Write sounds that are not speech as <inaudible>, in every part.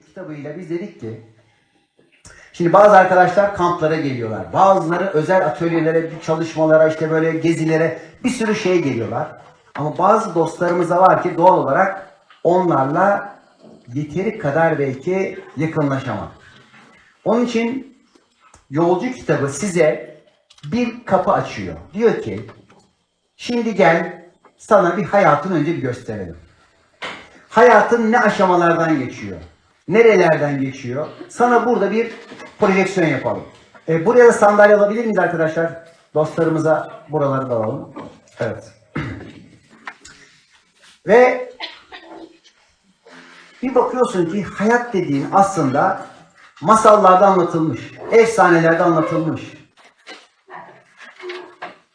Kitabıyla biz dedik ki Şimdi bazı arkadaşlar kamplara geliyorlar. Bazıları özel atölyelere, çalışmalara, işte böyle gezilere bir sürü şeye geliyorlar. Ama bazı dostlarımız da var ki doğal olarak onlarla yeteri kadar belki yakınlaşamam. Onun için yolcu kitabı size bir kapı açıyor. Diyor ki şimdi gel sana bir hayatın önce bir gösterelim. Hayatın ne aşamalardan geçiyor? Nerelerden geçiyor? Sana burada bir projeksiyon yapalım. E, buraya da sandalye alabilir miyiz arkadaşlar? Dostlarımıza buraları da alalım. Evet. <clears throat> Ve bir bakıyorsun ki hayat dediğin aslında masallarda anlatılmış, efsanelerde anlatılmış.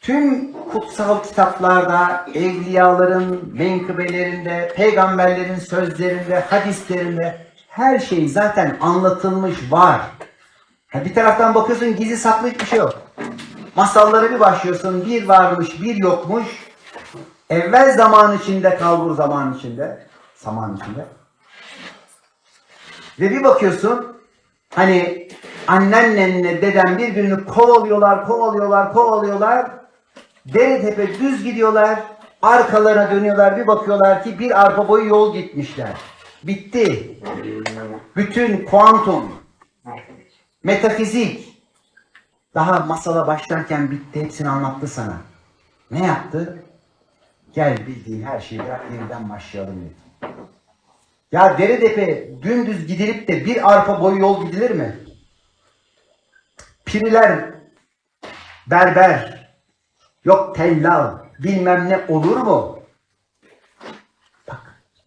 Tüm kutsal kitaplarda, evliyaların menkıbelerinde, peygamberlerin sözlerinde, hadislerinde her şey zaten anlatılmış var. Ha, bir taraftan bakıyorsun gizli saklı hiçbir şey yok. Masallara bir başlıyorsun, bir varmış, bir yokmuş. Evvel zaman içinde, kalbur zaman içinde, zaman içinde. Ve bir bakıyorsun hani annenle deden birbirini kovalıyorlar, kovalıyorlar, kovalıyorlar. Dere tepe düz gidiyorlar. Arkalarına dönüyorlar bir bakıyorlar ki bir arpa boyu yol gitmişler. Bitti. Bütün kuantum, metafizik daha masala başlarken bitti. Hepsini anlattı sana. Ne yaptı? Gel bildiğin her şeyi bırak yeniden başlayalım dedi. Ya dere tepe dümdüz gidilip de bir arpa boyu yol gidilir mi? Piriler, berber, yok tellal, bilmem ne olur mu?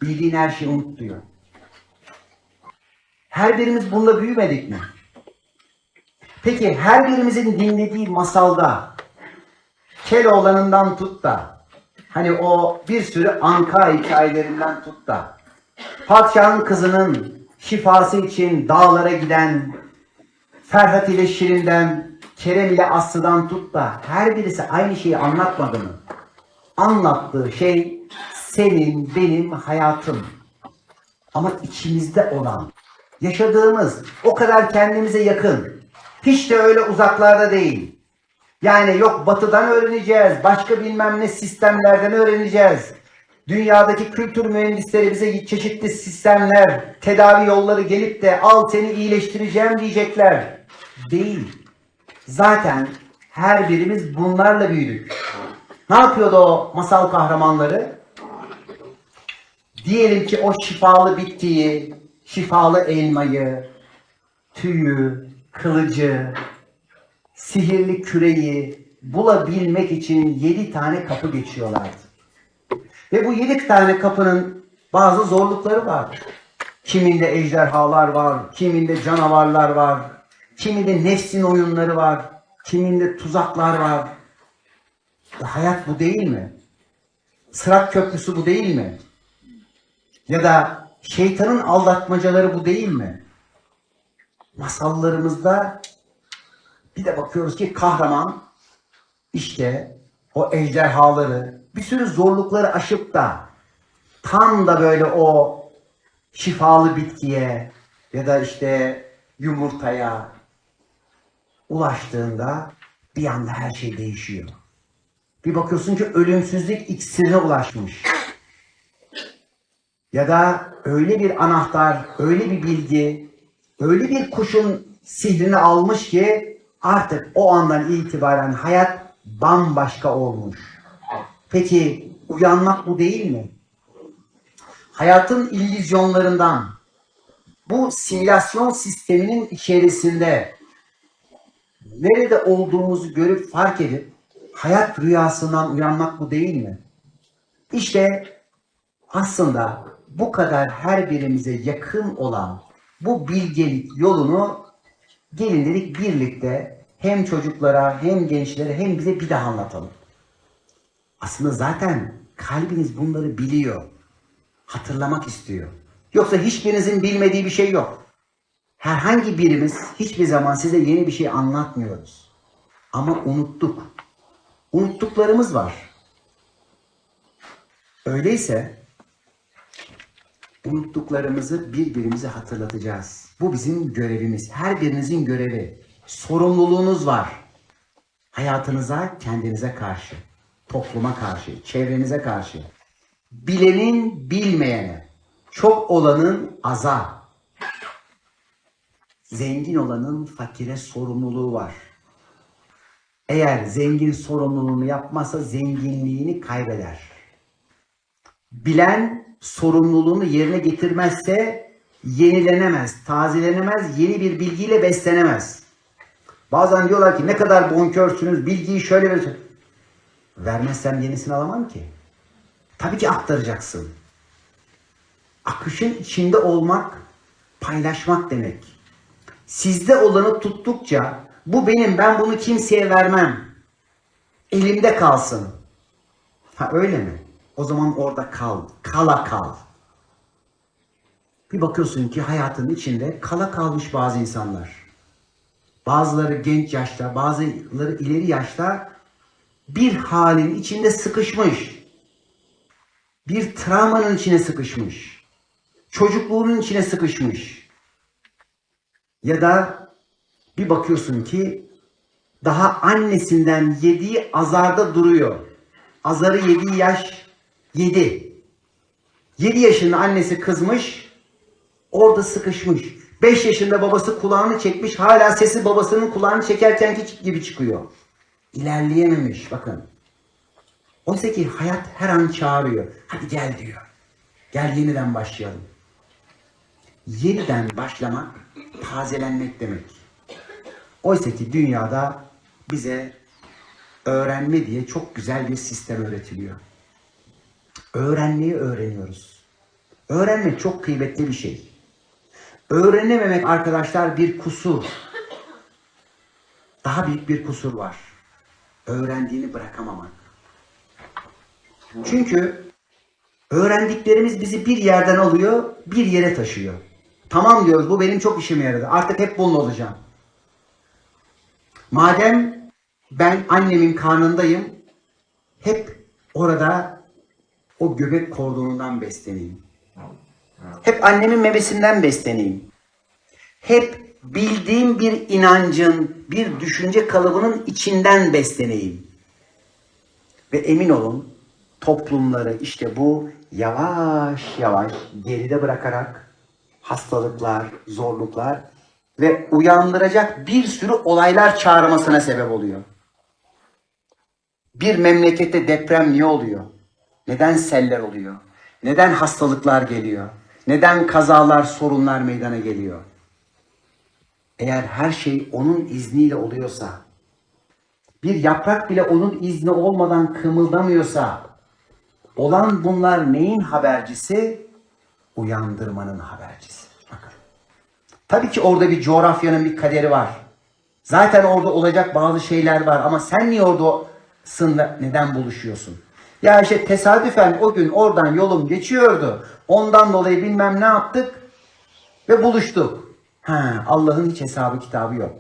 Bildiğin her şeyi unut diyor. Her birimiz bununla büyümedik mi? Peki her birimizin dinlediği masalda Keloğlan'ından tut da hani o bir sürü anka hikayelerinden tut da Padişahın kızının şifası için dağlara giden Ferhat ile Şirin'den, Kerem ile Aslı'dan tut da her birisi aynı şeyi anlatmadı mı? Anlattığı şey senin, benim hayatım. Ama içimizde olan, yaşadığımız, o kadar kendimize yakın. Hiç de öyle uzaklarda değil. Yani yok batıdan öğreneceğiz, başka bilmem ne sistemlerden öğreneceğiz. Dünyadaki kültür mühendisleri bize çeşitli sistemler, tedavi yolları gelip de al seni iyileştireceğim diyecekler. Değil. Zaten her birimiz bunlarla büyüdük. Ne yapıyordu o masal kahramanları? Diyelim ki o şifalı bitkiyi, şifalı elmayı, tüyü, kılıcı, sihirli küreyi bulabilmek için yedi tane kapı geçiyorlardı. Ve bu yedi tane kapının bazı zorlukları var. Kiminde ejderhalar var, kiminde canavarlar var, kiminde nefsin oyunları var, kiminde tuzaklar var. Hayat bu değil mi? Sırat köprüsü bu değil mi? Ya da şeytanın aldatmacaları bu değil mi? Masallarımızda bir de bakıyoruz ki kahraman işte o ejderhaları, bir sürü zorlukları aşıp da tam da böyle o şifalı bitkiye ya da işte yumurtaya ulaştığında bir anda her şey değişiyor. Bir bakıyorsun ki ölümsüzlük iksirine ulaşmış. Ya da öyle bir anahtar, öyle bir bilgi, öyle bir kuşun sihrini almış ki artık o andan itibaren hayat bambaşka olmuş. Peki uyanmak bu değil mi? Hayatın illüzyonlarından bu simülasyon sisteminin içerisinde nerede olduğumuzu görüp fark edip hayat rüyasından uyanmak bu değil mi? İşte aslında bu kadar her birimize yakın olan bu bilgelik yolunu gelin dedik birlikte hem çocuklara hem gençlere hem bize bir daha anlatalım. Aslında zaten kalbiniz bunları biliyor. Hatırlamak istiyor. Yoksa hiçbirinizin bilmediği bir şey yok. Herhangi birimiz hiçbir zaman size yeni bir şey anlatmıyoruz. Ama unuttuk. Unuttuklarımız var. Öyleyse Unuttuklarımızı birbirimize hatırlatacağız. Bu bizim görevimiz. Her birinizin görevi. Sorumluluğunuz var. Hayatınıza, kendinize karşı, topluma karşı, çevrenize karşı. Bilenin bilmeyene, çok olanın aza, zengin olanın fakire sorumluluğu var. Eğer zengin sorumluluğunu yapmazsa zenginliğini kaybeder. Bilen sorumluluğunu yerine getirmezse yenilenemez, tazelenemez, yeni bir bilgiyle beslenemez. Bazen diyorlar ki ne kadar bonkörsünüz, bilgiyi şöyle ver. Vermezsem yenisini alamam ki. Tabii ki aktaracaksın. Akışın içinde olmak, paylaşmak demek. Sizde olanı tuttukça bu benim, ben bunu kimseye vermem. Elimde kalsın. Ha öyle mi? O zaman orada kal. Kala kal. Bir bakıyorsun ki hayatın içinde kala kalmış bazı insanlar. Bazıları genç yaşta, bazıları ileri yaşta bir halin içinde sıkışmış. Bir travmanın içine sıkışmış. Çocukluğunun içine sıkışmış. Ya da bir bakıyorsun ki daha annesinden yediği azarda duruyor. Azarı yediği yaş 7. 7 yaşında annesi kızmış, orada sıkışmış. 5 yaşında babası kulağını çekmiş, hala sesi babasının kulağını çekerkenki gibi çıkıyor. İlerleyememiş bakın. Oysa ki hayat her an çağırıyor. Hadi gel diyor. Gel yeniden başlayalım. Yeniden başlamak, tazelenmek demek. Oysa ki dünyada bize öğrenme diye çok güzel bir sistem öğretiliyor. Öğrenmeyi öğreniyoruz. Öğrenmek çok kıymetli bir şey. Öğrenememek arkadaşlar bir kusur. Daha büyük bir kusur var. Öğrendiğini bırakamamak. Çünkü öğrendiklerimiz bizi bir yerden alıyor, bir yere taşıyor. Tamam diyoruz bu benim çok işime yaradı. Artık hep bununla olacağım. Madem ben annemin karnındayım, hep orada o göbek kordonundan besleneyim. Hep annemin memesinden besleneyim. Hep bildiğim bir inancın, bir düşünce kalıbının içinden besleneyim. Ve emin olun toplumları işte bu yavaş yavaş geride bırakarak hastalıklar, zorluklar ve uyandıracak bir sürü olaylar çağırmasına sebep oluyor. Bir memlekette deprem niye oluyor? Neden seller oluyor? Neden hastalıklar geliyor? Neden kazalar, sorunlar meydana geliyor? Eğer her şey onun izniyle oluyorsa, bir yaprak bile onun izni olmadan kımıldamıyorsa, olan bunlar neyin habercisi? Uyandırmanın habercisi. Bakın. Tabii ki orada bir coğrafyanın bir kaderi var. Zaten orada olacak bazı şeyler var ama sen niye oradasın da neden buluşuyorsun? Ya işte tesadüfen o gün oradan yolum geçiyordu. Ondan dolayı bilmem ne yaptık ve buluştuk. Ha, Allah'ın hiç hesabı kitabı yok.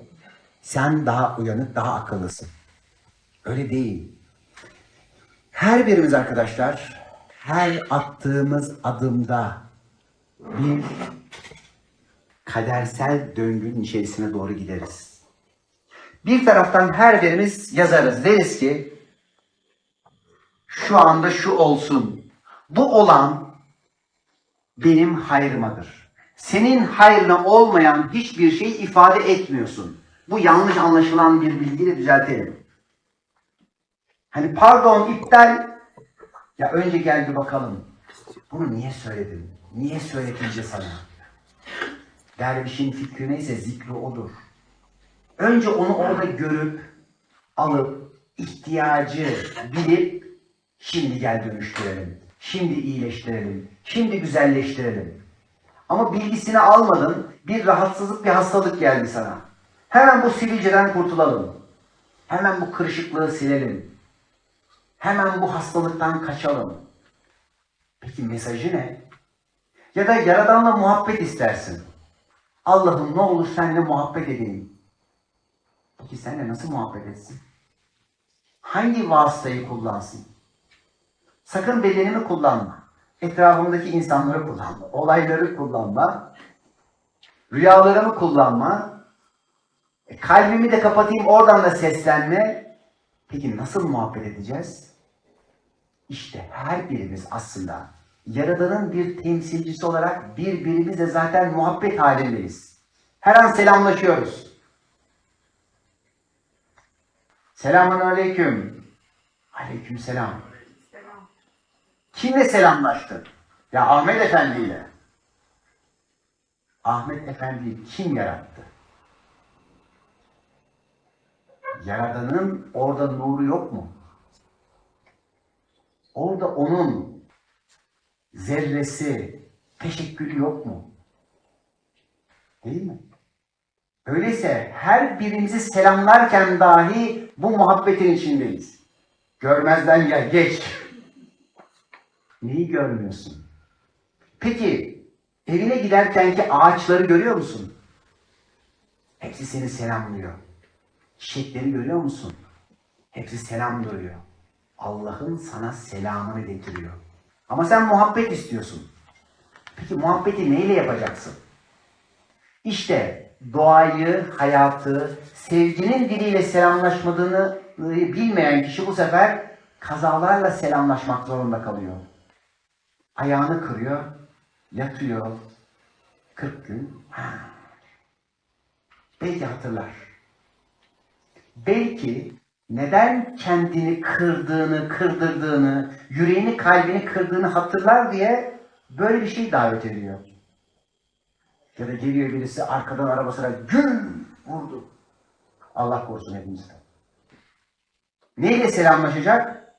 Sen daha uyanık, daha akıllısın. Öyle değil. Her birimiz arkadaşlar, her attığımız adımda bir kadersel döngünün içerisine doğru gideriz. Bir taraftan her birimiz yazarız. Deriz ki şu anda şu olsun. Bu olan benim hayrımadır. Senin hayrına olmayan hiçbir şey ifade etmiyorsun. Bu yanlış anlaşılan bir bilgiyle düzeltelim. Hani pardon iptal. Ya önce gel bir bakalım. Bunu niye söyledin? Niye söyletince sana? Dervişin fikri neyse zikri odur. Önce onu orada görüp, alıp, ihtiyacı bilip, şimdi gel dönüştürelim. Şimdi iyileştirelim. Şimdi güzelleştirelim. Ama bilgisini almadın, bir rahatsızlık, bir hastalık geldi sana. Hemen bu sivilceden kurtulalım. Hemen bu kırışıklığı silelim. Hemen bu hastalıktan kaçalım. Peki mesajı ne? Ya da Yaradan'la muhabbet istersin. Allah'ım ne olur seninle muhabbet edeyim. Peki seninle nasıl muhabbet etsin? Hangi vasıtayı kullansın? Sakın bedenimi kullanma. etrafımdaki insanları kullanma, olayları kullanma, rüyalarımı kullanma, e, kalbimi de kapatayım oradan da seslenme. Peki nasıl muhabbet edeceğiz? İşte her birimiz aslında Yaradan'ın bir temsilcisi olarak birbirimizle zaten muhabbet halindeyiz. Her an selamlaşıyoruz. Selamun aleyküm. Aleyküm selam. Kimle selamlaştın? Ya Ahmet Efendi ile. Ahmet Efendi'yi kim yarattı? Yaradan'ın orada nuru yok mu? Orada onun zerresi, teşekkülü yok mu? Değil mi? Öyleyse her birimizi selamlarken dahi bu muhabbetin içindeyiz. Görmezden gel, geç. Neyi görmüyorsun? Peki, evine giderkenki ağaçları görüyor musun? Hepsi seni selamlıyor. Çiçekleri görüyor musun? Hepsi selam görüyor. Allah'ın sana selamını getiriyor. Ama sen muhabbet istiyorsun. Peki muhabbeti neyle yapacaksın? İşte doğayı, hayatı, sevginin diliyle selamlaşmadığını bilmeyen kişi bu sefer kazalarla selamlaşmak zorunda kalıyor. Ayağını kırıyor, yatıyor. 40 gün. Ha. Belki hatırlar. Belki neden kendini kırdığını, kırdırdığını, yüreğini, kalbini kırdığını hatırlar diye böyle bir şey davet ediyor. Ya da geliyor birisi arkadan arabasına güm vurdu. Allah korusun hepimizden. Neyle selamlaşacak?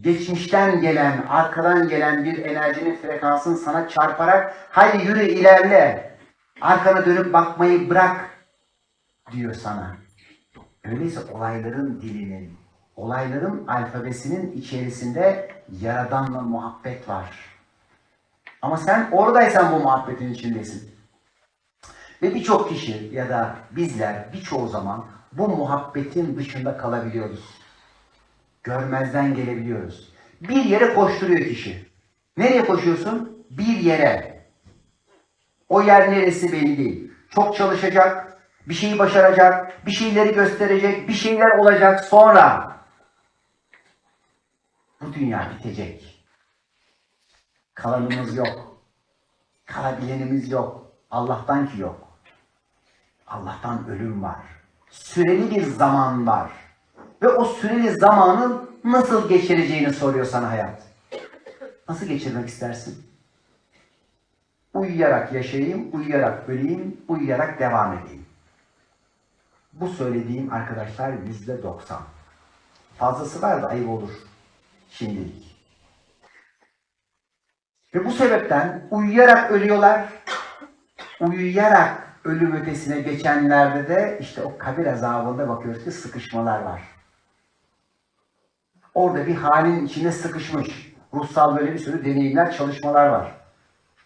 Geçmişten gelen, arkadan gelen bir enerjinin frekansını sana çarparak hadi yürü ilerle. Arkana dönüp bakmayı bırak diyor sana. Öyleyse olayların dilinin, olayların alfabesinin içerisinde Yaradan'la muhabbet var. Ama sen oradaysan bu muhabbetin içindesin. Ve birçok kişi ya da bizler birçoğu zaman bu muhabbetin dışında kalabiliyoruz. Görmezden gelebiliyoruz. Bir yere koşturuyor kişi. Nereye koşuyorsun? Bir yere. O yer neresi belli değil. Çok çalışacak, bir şeyi başaracak, bir şeyleri gösterecek, bir şeyler olacak sonra. Bu dünya bitecek. Kalanımız yok. Kalabilenimiz yok. Allah'tan ki yok. Allah'tan ölüm var. Süreli bir zaman var. Ve o süreli zamanın nasıl geçireceğini soruyor sana hayat. Nasıl geçirmek istersin? Uyuyarak yaşayayım, uyuyarak öleyim, uyuyarak devam edeyim. Bu söylediğim arkadaşlar yüzde doksan. Fazlası var da ayıp olur şimdilik. Ve bu sebepten uyuyarak ölüyorlar. Uyuyarak ölüm ötesine geçenlerde de işte o kabir azabında bakıyoruz ki sıkışmalar var. Orada bir halin içinde sıkışmış. Ruhsal böyle bir sürü deneyimler, çalışmalar var.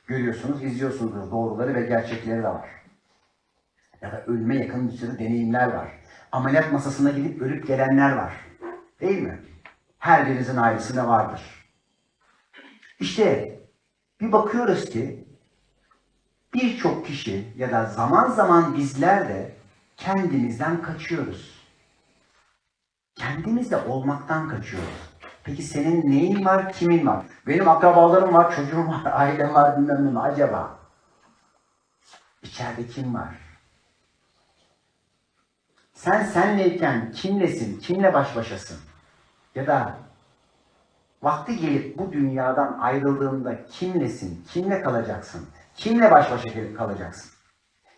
Görüyorsunuz, izliyorsunuz doğruları ve gerçekleri de var. Ya da ölüme yakın bir sürü deneyimler var. Ameliyat masasına gidip ölüp gelenler var. Değil mi? Her birinizin ailesinde vardır. İşte bir bakıyoruz ki birçok kişi ya da zaman zaman bizler de kendimizden kaçıyoruz. Kendimizle olmaktan kaçıyoruz. Peki senin neyin var, kimin var? Benim akrabalarım var, çocuğum var, <laughs> ailem var, bilmem ne acaba? İçeride kim var? Sen senleyken kimlesin, kimle baş başasın? Ya da vakti gelip bu dünyadan ayrıldığında kimlesin, kimle kalacaksın? Kimle baş başa kalacaksın?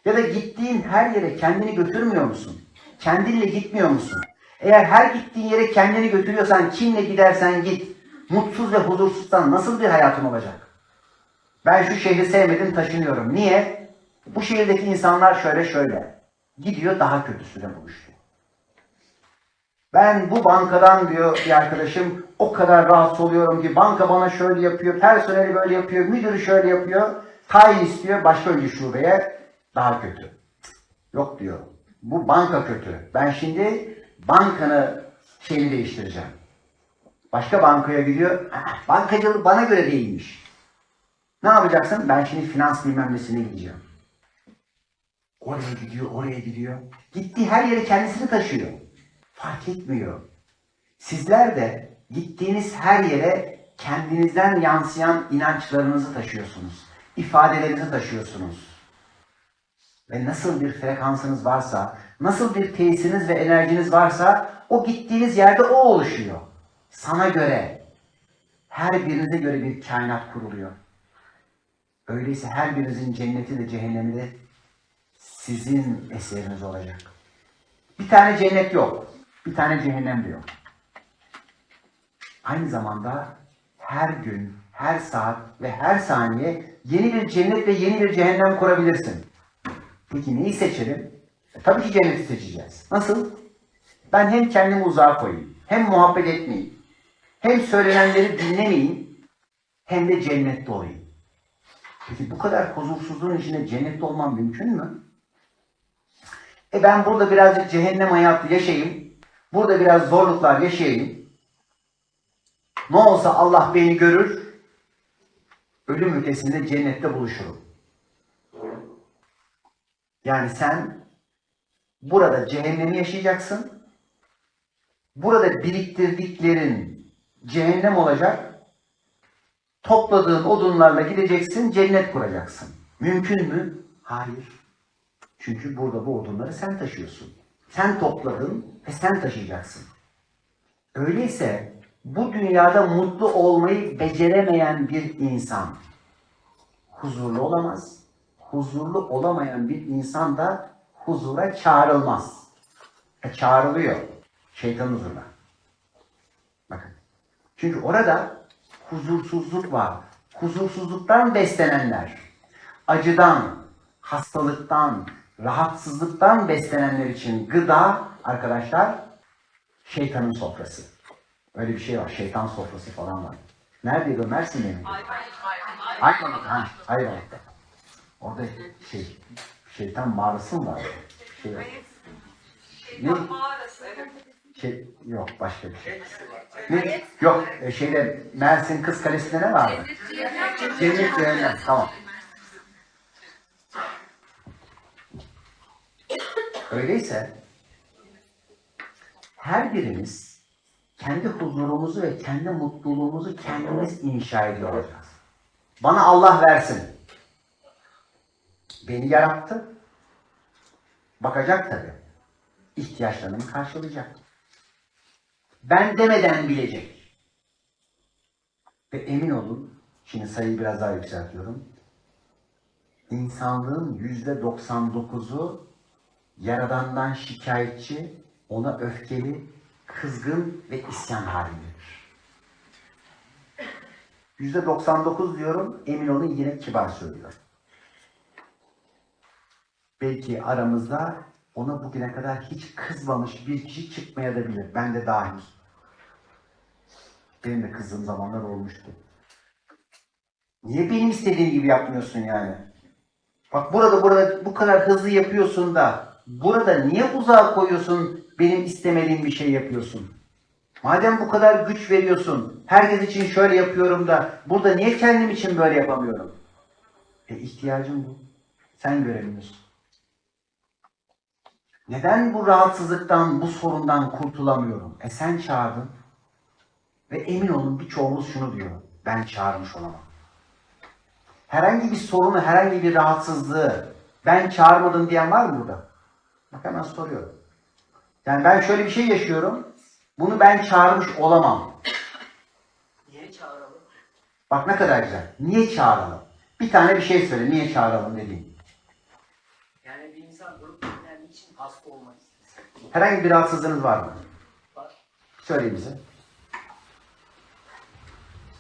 Ya da gittiğin her yere kendini götürmüyor musun? Kendinle gitmiyor musun? Eğer her gittiğin yere kendini götürüyorsan, kimle gidersen git, mutsuz ve huzursuzsan nasıl bir hayatın olacak? Ben şu şehri sevmedim, taşınıyorum. Niye? Bu şehirdeki insanlar şöyle şöyle. Gidiyor daha kötüsüne buluştu. Ben bu bankadan diyor bir arkadaşım o kadar rahatsız oluyorum ki banka bana şöyle yapıyor, personeli böyle yapıyor, müdürü şöyle yapıyor, tayin istiyor başka bir şubeye daha kötü. Yok diyor. Bu banka kötü. Ben şimdi bankanı şeyini değiştireceğim. Başka bankaya gidiyor. "Ah, Bankacılık bana göre değilmiş. Ne yapacaksın? Ben şimdi finans bilmem nesine gideceğim. Oraya gidiyor, oraya gidiyor. Gittiği her yere kendisini taşıyor. Fark etmiyor. Sizler de gittiğiniz her yere kendinizden yansıyan inançlarınızı taşıyorsunuz. ifadelerinizi taşıyorsunuz. Ve nasıl bir frekansınız varsa, nasıl bir tesiriniz ve enerjiniz varsa o gittiğiniz yerde o oluşuyor. Sana göre, her birinize göre bir kainat kuruluyor. Öyleyse her birinizin cenneti de cehennemi de sizin eseriniz olacak. Bir tane cennet yok. Bir tane cehennem de yok. Aynı zamanda her gün, her saat ve her saniye yeni bir cennet ve yeni bir cehennem kurabilirsin. Peki neyi seçelim? E, tabii ki cenneti seçeceğiz. Nasıl? Ben hem kendimi uzağa koyayım, hem muhabbet etmeyeyim, hem söylenenleri dinlemeyeyim, hem de cennette olayım. Peki bu kadar huzursuzluğun içinde cennette olmam mümkün mü? E ben burada birazcık cehennem hayatı yaşayayım, burada biraz zorluklar yaşayayım. Ne olsa Allah beni görür, ölüm ötesinde cennette buluşurum. Yani sen burada cehennemi yaşayacaksın. Burada biriktirdiklerin cehennem olacak. Topladığın odunlarla gideceksin, cennet kuracaksın. Mümkün mü? Hayır. Çünkü burada bu odunları sen taşıyorsun. Sen topladın ve sen taşıyacaksın. Öyleyse bu dünyada mutlu olmayı beceremeyen bir insan huzurlu olamaz. Huzurlu olamayan bir insan da huzura çağrılmaz. E, çağrılıyor. Şeytan huzuruna. Bakın. Çünkü orada huzursuzluk var. Huzursuzluktan beslenenler, acıdan, hastalıktan, rahatsızlıktan beslenenler için gıda arkadaşlar şeytanın sofrası. Öyle bir şey var. Şeytan sofrası falan var. Neredeydi o? Mersin'de mi? Ayvalık. Ha, Ayvalık'ta. Orada şey, şeytan mağarası mı var? Şey, var. ne? mağarası evet. Şey, yok başka bir şey. Ne? Yok e, şeyde Mersin Kız Kalesi'nde ne vardı? Cennet Cehennem. Tamam. Öyleyse her birimiz kendi huzurumuzu ve kendi mutluluğumuzu kendimiz inşa ediyor olacağız. Bana Allah versin. Beni yarattı. Bakacak tabii. İhtiyaçlarımı karşılayacak. Ben demeden bilecek. Ve emin olun, şimdi sayıyı biraz daha yükseltiyorum. İnsanlığın yüzde 99'u Yaradan'dan şikayetçi, ona öfkeli, kızgın ve isyan halindedir. Yüzde 99 diyorum, emin olun yine kibar söylüyorum. Belki aramızda ona bugüne kadar hiç kızmamış bir kişi çıkmayabilir. Ben de dahil. Benim de kızdığım zamanlar olmuştu. Niye benim istediğim gibi yapmıyorsun yani? Bak burada burada bu kadar hızlı yapıyorsun da burada niye uzağa koyuyorsun benim istemediğim bir şey yapıyorsun? Madem bu kadar güç veriyorsun, herkes için şöyle yapıyorum da burada niye kendim için böyle yapamıyorum? E ihtiyacım bu. Sen göremiyorsun. Neden bu rahatsızlıktan, bu sorundan kurtulamıyorum? E sen çağırdın. Ve emin olun birçoğumuz şunu diyor. Ben çağırmış olamam. Herhangi bir sorunu, herhangi bir rahatsızlığı ben çağırmadım diyen var mı burada? Bak hemen soruyorum. Yani ben şöyle bir şey yaşıyorum. Bunu ben çağırmış olamam. Niye çağıralım? Bak ne kadar güzel. Niye çağıralım? Bir tane bir şey söyle. Niye çağıralım dediğin. İçin hasta olmak. Herhangi bir rahatsızlığınız var mı? Var. Söyleyin bize.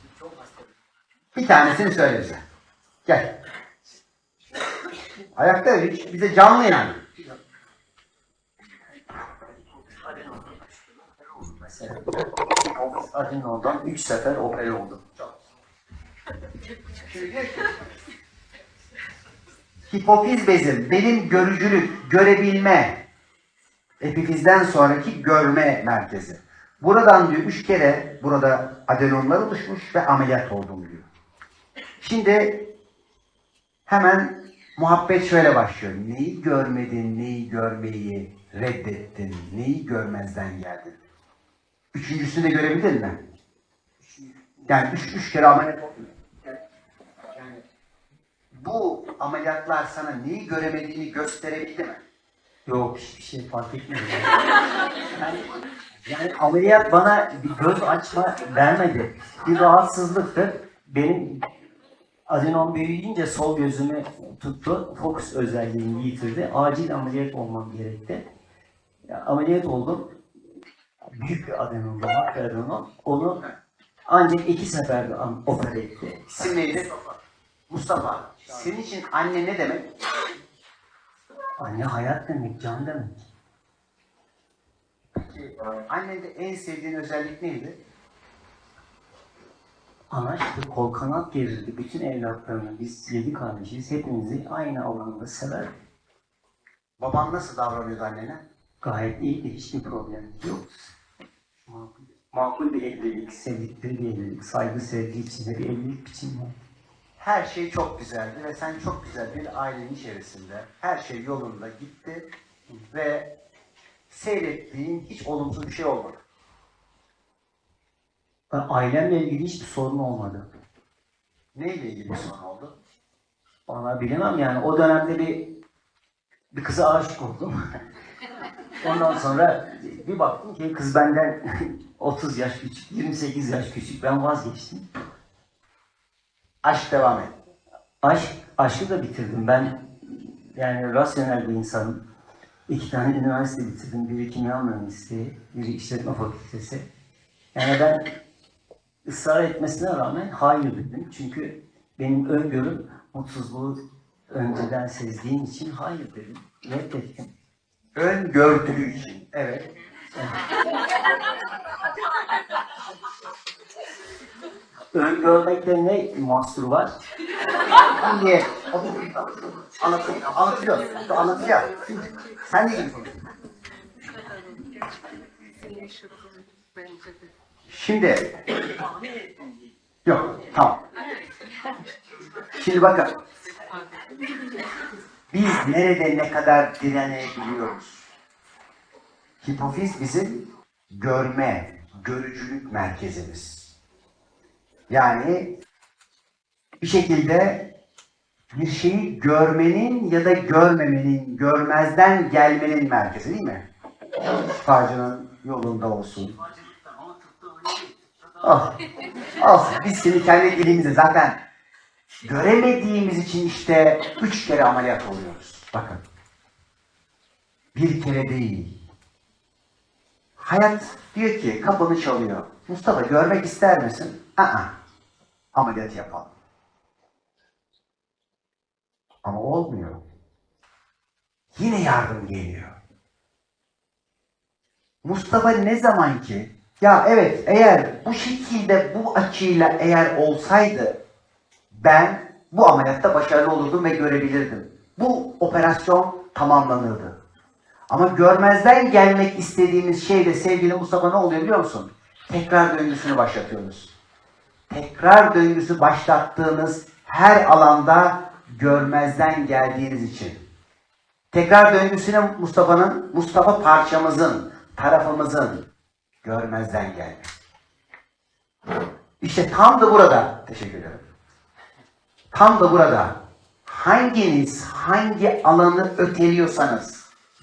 Şimdi çok. Bir tanesini söyle bize. Gel. Ayakta hiç bize canlı yani. Adinol'dan 3 sefer opera oldu. Hipofiz bezim benim görücülük, görebilme, epifizden sonraki görme merkezi. Buradan diyor üç kere burada adenomlar oluşmuş ve ameliyat oldum diyor. Şimdi hemen muhabbet şöyle başlıyor. Neyi görmedin, neyi görmeyi reddettin, neyi görmezden geldin. Üçüncüsünü de görebildin mi? Yani üç, üç kere ameliyat oldun. Bu ameliyatlar sana neyi göremediğini gösterebildi mi? Yok hiçbir şey fark etmedi. <laughs> yani, yani ameliyat bana bir göz açma vermedi. Bir rahatsızlıktı. Benim adenom büyüyünce sol gözümü tuttu. Fokus özelliğini yitirdi. Acil ameliyat olmam gerekti. Ya, ameliyat oldum. Büyük bir adenom, makro adenom. Onu ancak iki seferde opere etti. İsim neydi? Mustafa. Senin için anne ne demek? Anne hayat demek, can demek. Peki, annende en sevdiğin özellik neydi? Ana işte kol kanat gerirdi. Bütün evlatlarını biz yedi kardeşiz. Hepimizi aynı alanda sever. Baban nasıl davranıyordu annene? Gayet iyiydi. Hiçbir problem yok. Makul, makul bir evlilik, sevdikleri bir evlilik, saygı sevgi içinde bir evlilik biçimi var. Her şey çok güzeldi ve sen çok güzel bir ailenin içerisinde. Her şey yolunda gitti ve seyrettiğin hiç olumsuz bir şey olmadı. Ben ailemle ilgili hiçbir sorun olmadı. Neyle ilgili bir sorun oldu? Bana bilemem yani o dönemde bir bir kıza aşık oldum. <laughs> Ondan sonra bir baktım ki kız benden <laughs> 30 yaş küçük, 28 yaş küçük. Ben vazgeçtim. Aşk devam et. Aşk, aşkı da bitirdim. Ben yani rasyonel bir insanım. İki tane üniversite bitirdim. Biri kimya mühendisliği, biri işletme fakültesi. Yani ben ısrar etmesine rağmen hayır dedim. Çünkü benim öngörüm mutsuzluğu önceden sezdiğim için hayır dedim. Reddettim. Ön gördüğü için. Evet. <laughs> Öngörmekte ne mahsur var? Şimdi anlatıyor, anlatıyor, anlatıyor. Sen de. Şimdi yok tamam. Şimdi bakın. Biz nerede ne kadar direnebiliyoruz? Hipofiz bizim görme, görücülük merkezimiz. Yani bir şekilde bir şeyi görmenin ya da görmemenin, görmezden gelmenin merkezi değil mi? Şifacının yolunda olsun. Ah, olsun. Biz şimdi kendi dilimizde zaten göremediğimiz için işte üç kere ameliyat oluyoruz. Bakın. Bir kere değil. Hayat diyor ki kapını çalıyor. Mustafa görmek ister misin? Aa, ameliyat yapalım. Ama olmuyor. Yine yardım geliyor. Mustafa ne zaman ki ya evet eğer bu şekilde bu açıyla eğer olsaydı ben bu ameliyatta başarılı olurdum ve görebilirdim. Bu operasyon tamamlanırdı. Ama görmezden gelmek istediğimiz şeyde sevgili Mustafa ne oluyor biliyor musun? Tekrar döngüsünü başlatıyoruz. Tekrar döngüsü başlattığınız her alanda görmezden geldiğiniz için. Tekrar döngüsüne Mustafa'nın, Mustafa parçamızın, tarafımızın görmezden gelmesi. İşte tam da burada, teşekkür ederim. Tam da burada hanginiz hangi alanı öteliyorsanız,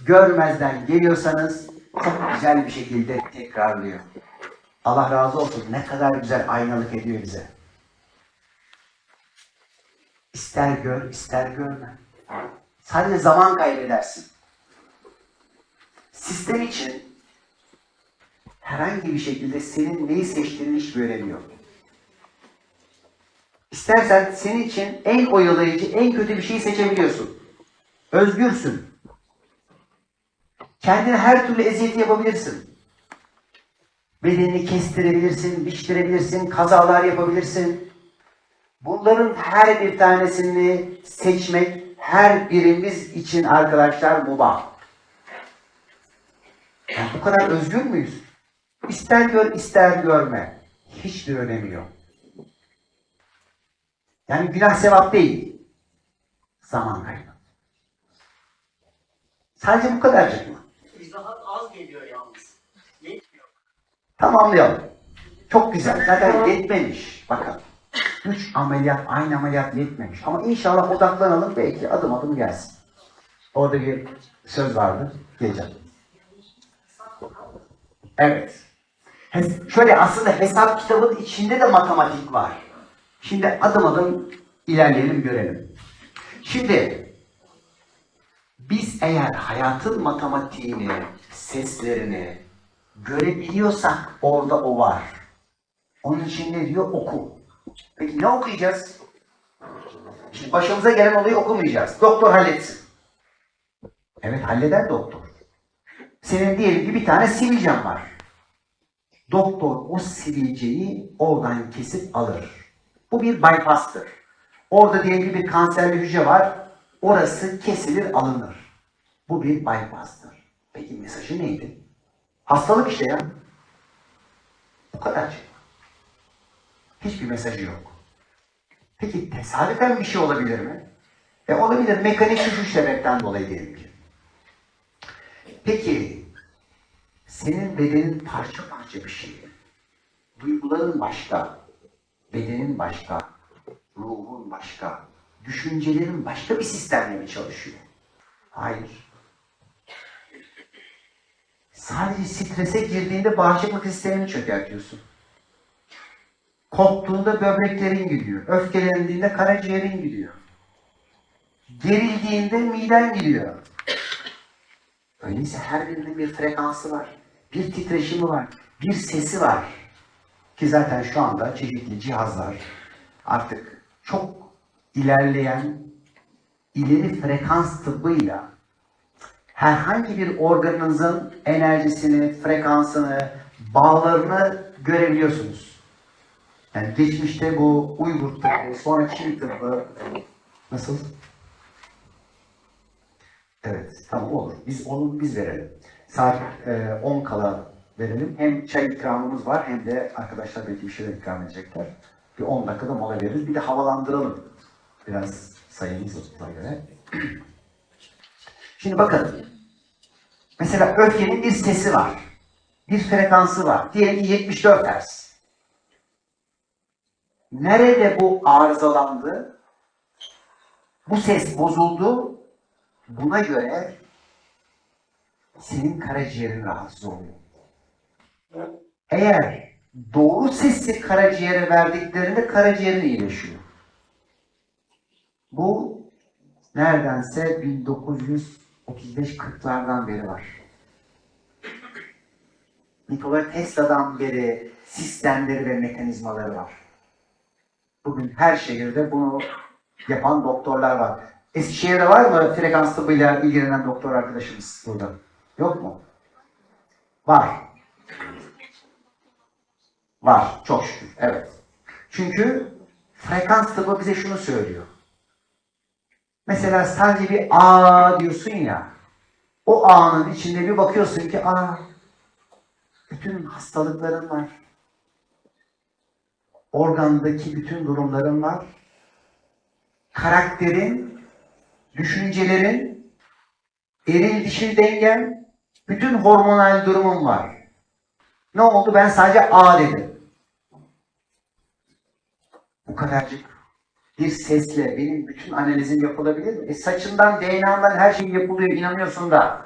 görmezden geliyorsanız çok güzel bir şekilde tekrarlıyor. Allah razı olsun. Ne kadar güzel aynalık ediyor bize. İster gör, ister görme. Sadece zaman kaybedersin. Sistem için herhangi bir şekilde senin neyi seçtiğini hiç önemi. İstersen senin için en oyalayıcı, en kötü bir şeyi seçebiliyorsun. Özgürsün. Kendine her türlü eziyeti yapabilirsin. Bedenini kestirebilirsin, biçtirebilirsin, kazalar yapabilirsin. Bunların her bir tanesini seçmek her birimiz için arkadaşlar mubah. Yani bu kadar özgür müyüz? ister gör ister görme. Hiçbir önemi yok. Yani günah sevap değil. Zaman kaybı. Sadece bu kadarcık mı? İzahat az geliyor yalnız. Yetmiyor. Tamamlayalım. Çok güzel. Zaten yetmemiş. Bakın. Üç ameliyat, aynı ameliyat yetmemiş. Ama inşallah odaklanalım. Belki adım adım gelsin. Orada bir söz vardı. Geleceğim. Evet. Şöyle aslında hesap kitabının içinde de matematik var. Şimdi adım adım ilerleyelim görelim. Şimdi biz eğer hayatın matematiğini, seslerini görebiliyorsak orada o var. Onun için ne diyor? Oku. Peki ne okuyacağız? Şimdi başımıza gelen olayı okumayacağız. Doktor halletsin. Evet halleder doktor. Senin diyelim ki bir tane sivilcen var. Doktor o sivilceyi oradan kesip alır. Bu bir bypass'tır. Orada diyelim ki bir kanserli hücre var. Orası kesilir alınır. Bu bir bypass'tır. Peki mesajı neydi? Hastalık işte ya. Bu kadar şey. Hiçbir mesajı yok. Peki tesadüfen bir şey olabilir mi? E olabilir. Mekanik düşüş sebepten dolayı diyelim ki. Peki senin bedenin parça parça bir şey. Duyguların başka, bedenin başka, ruhun başka, düşüncelerin başka bir sistemle mi çalışıyor? Hayır. Sadece strese girdiğinde bağışıklık sistemini çökertiyorsun. Korktuğunda böbreklerin gidiyor. Öfkelendiğinde karaciğerin gidiyor. Gerildiğinde miden gidiyor. Öyleyse her birinin bir frekansı var. Bir titreşimi var. Bir sesi var. Ki zaten şu anda çeşitli cihazlar artık çok ilerleyen ileri frekans tıbbıyla herhangi bir organınızın enerjisini, frekansını, bağlarını görebiliyorsunuz. Yani geçmişte bu Uygur tıbbı, sonra Çin tıbbı nasıl? Evet, tamam olur. Biz onu biz verelim. Saat e, 10 kala verelim. Hem çay ikramımız var hem de arkadaşlar belki bir şeyler ikram edecekler. Bir 10 dakikada mola veririz. Bir de havalandıralım. Biraz sayımıza göre. <clears throat> Şimdi bakın. Mesela öfkenin bir sesi var. Bir frekansı var. Diyelim ki 74 Hz. Nerede bu arızalandı? Bu ses bozuldu. Buna göre senin karaciğerin rahatsız oluyor. Eğer doğru sesi karaciğere verdiklerinde karaciğerin iyileşiyor. Bu neredense 1935-40'lardan beri var. Nikola Tesla'dan beri sistemleri ve mekanizmaları var. Bugün her şehirde bunu yapan doktorlar var. Eskişehir'de var mı frekans tıbbıyla ilgilenen doktor arkadaşımız burada? Yok mu? Var. Var. Çok şükür. Evet. Çünkü frekans tıbbı bize şunu söylüyor. Mesela sadece bir A diyorsun ya. O A'nın içinde bir bakıyorsun ki A bütün hastalıkların var. Organdaki bütün durumların var. Karakterin, düşüncelerin, eril dişil dengen, bütün hormonal durumun var. Ne oldu? Ben sadece A dedim. Bu kadarcık bir sesle benim bütün analizim yapılabilir mi? E saçından, DNA'dan her şey yapılıyor, inanıyorsun da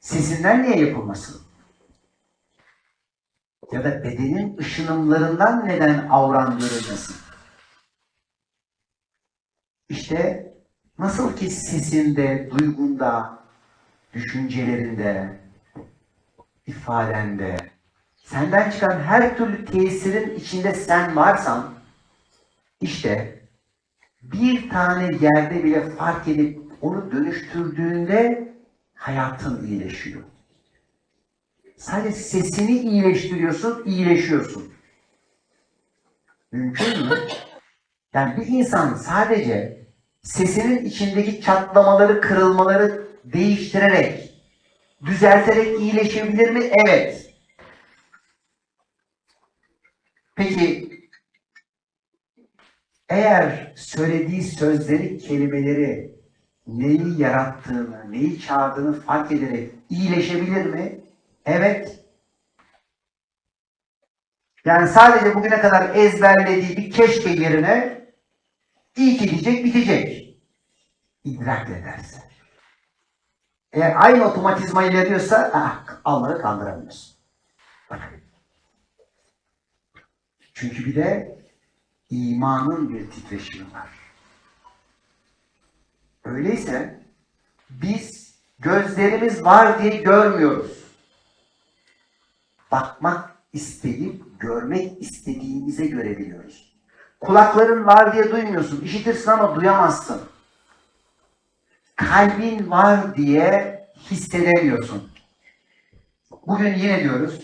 sesinden niye yapılmasın? Ya da bedenin ışınımlarından neden avran görülmesin? İşte nasıl ki sesinde, duygunda, düşüncelerinde, ifadende, senden çıkan her türlü tesirin içinde sen varsan, işte bir tane yerde bile fark edip onu dönüştürdüğünde hayatın iyileşiyor. Sadece sesini iyileştiriyorsun, iyileşiyorsun. Mümkün mü? Yani bir insan sadece sesinin içindeki çatlamaları, kırılmaları değiştirerek, düzelterek iyileşebilir mi? Evet. Peki eğer söylediği sözleri, kelimeleri neyi yarattığını, neyi çağırdığını fark ederek iyileşebilir mi? Evet. Yani sadece bugüne kadar ezberlediği bir keşke yerine iyi ki diyecek, bitecek. İdrak ederse. Eğer aynı otomatizma ilerliyorsa ah, Allah'ı kandıramıyorsun. Çünkü bir de imanın bir titreşimi var. Öyleyse biz gözlerimiz var diye görmüyoruz. Bakmak isteyip görmek istediğimize göre biliyoruz. Kulakların var diye duymuyorsun. İşitirsin ama duyamazsın. Kalbin var diye hissedemiyorsun. Bugün yine diyoruz.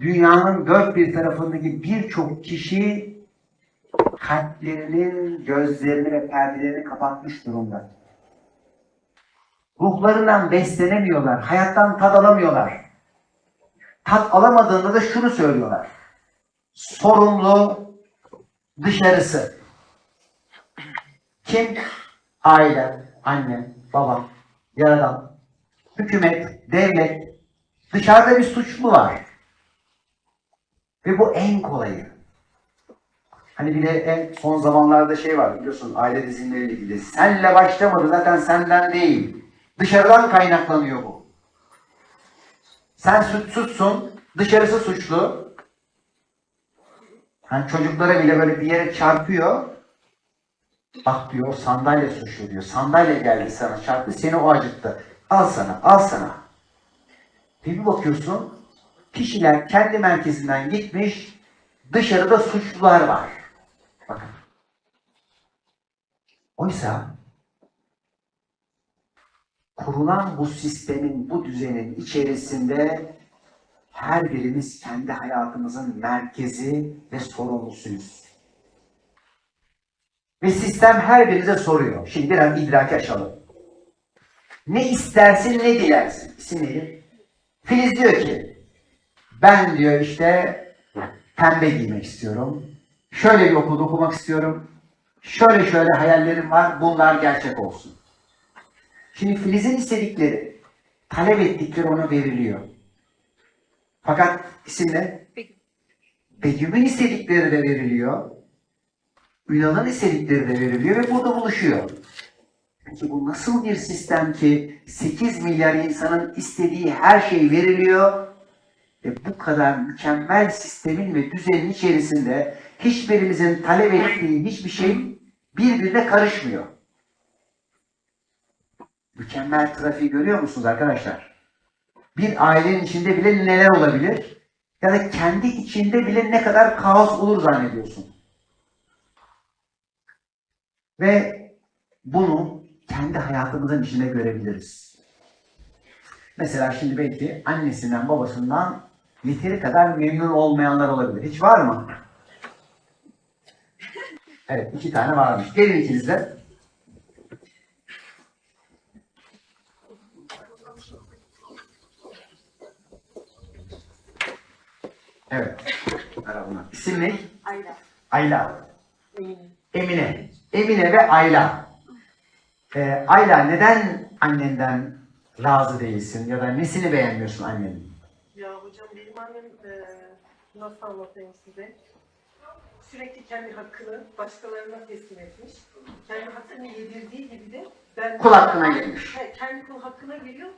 Dünyanın dört bir tarafındaki birçok kişi kalplerinin gözlerini ve perdelerini kapatmış durumda. Ruhlarından beslenemiyorlar, hayattan tad alamıyorlar. Tat alamadığında da şunu söylüyorlar. Sorumlu dışarısı. Kim? Aile, anne, babam, yaradan, hükümet, devlet. Dışarıda bir suçlu var. Ve bu en kolayı. Hani bir de en son zamanlarda şey var biliyorsun aile dizinleriyle ilgili. Senle başlamadı zaten senden değil. Dışarıdan kaynaklanıyor bu. Sen suçsuzsun, dışarısı suçlu. Hani çocuklara bile böyle bir yere çarpıyor. Bak diyor sandalye suçlu diyor. Sandalye geldi sana çarptı seni o acıttı. Al sana, al sana. Bir bakıyorsun kişiler kendi merkezinden gitmiş dışarıda suçlular var. Bakın. Oysa kurulan bu sistemin, bu düzenin içerisinde her birimiz kendi hayatımızın merkezi ve sorumlusuyuz. Ve sistem her birinize soruyor. Şimdi biraz idraki aşalım. Ne istersin, ne dilersin? İsim neydi? Filiz diyor ki, ben diyor işte pembe giymek istiyorum. Şöyle bir okulda okumak istiyorum. Şöyle şöyle hayallerim var. Bunlar gerçek olsun. Şimdi Filiz'in istedikleri, talep ettikleri ona veriliyor. Fakat isim ne? Begüm'ün istedikleri de veriliyor. Ünal'ın istedikleri de veriliyor ve burada buluşuyor. Peki bu nasıl bir sistem ki 8 milyar insanın istediği her şey veriliyor ve bu kadar mükemmel sistemin ve düzenin içerisinde hiçbirimizin talep ettiği hiçbir şey birbirine karışmıyor. Mükemmel trafiği görüyor musunuz arkadaşlar? Bir ailenin içinde bile neler olabilir? Ya da kendi içinde bile ne kadar kaos olur zannediyorsun. Ve bunu kendi hayatımızın içinde görebiliriz. Mesela şimdi belki annesinden babasından yeteri kadar memnun olmayanlar olabilir. Hiç var mı? Evet, iki tane varmış. Gelin ikiniz de. Evet. Merhaba. İsim ne? Ayla. Ayla. Emine. Emine ve Ayla. Ee, Ayla neden annenden razı değilsin ya da nesini beğenmiyorsun annenin? Ya hocam benim annem eee nasıl anlatayım size? Sürekli kendi hakkını başkalarına teslim etmiş. Kendi hakkını yedirdiği gibi de ben Kul hakkına girmiş. He, kendi kul hakkına giriyor.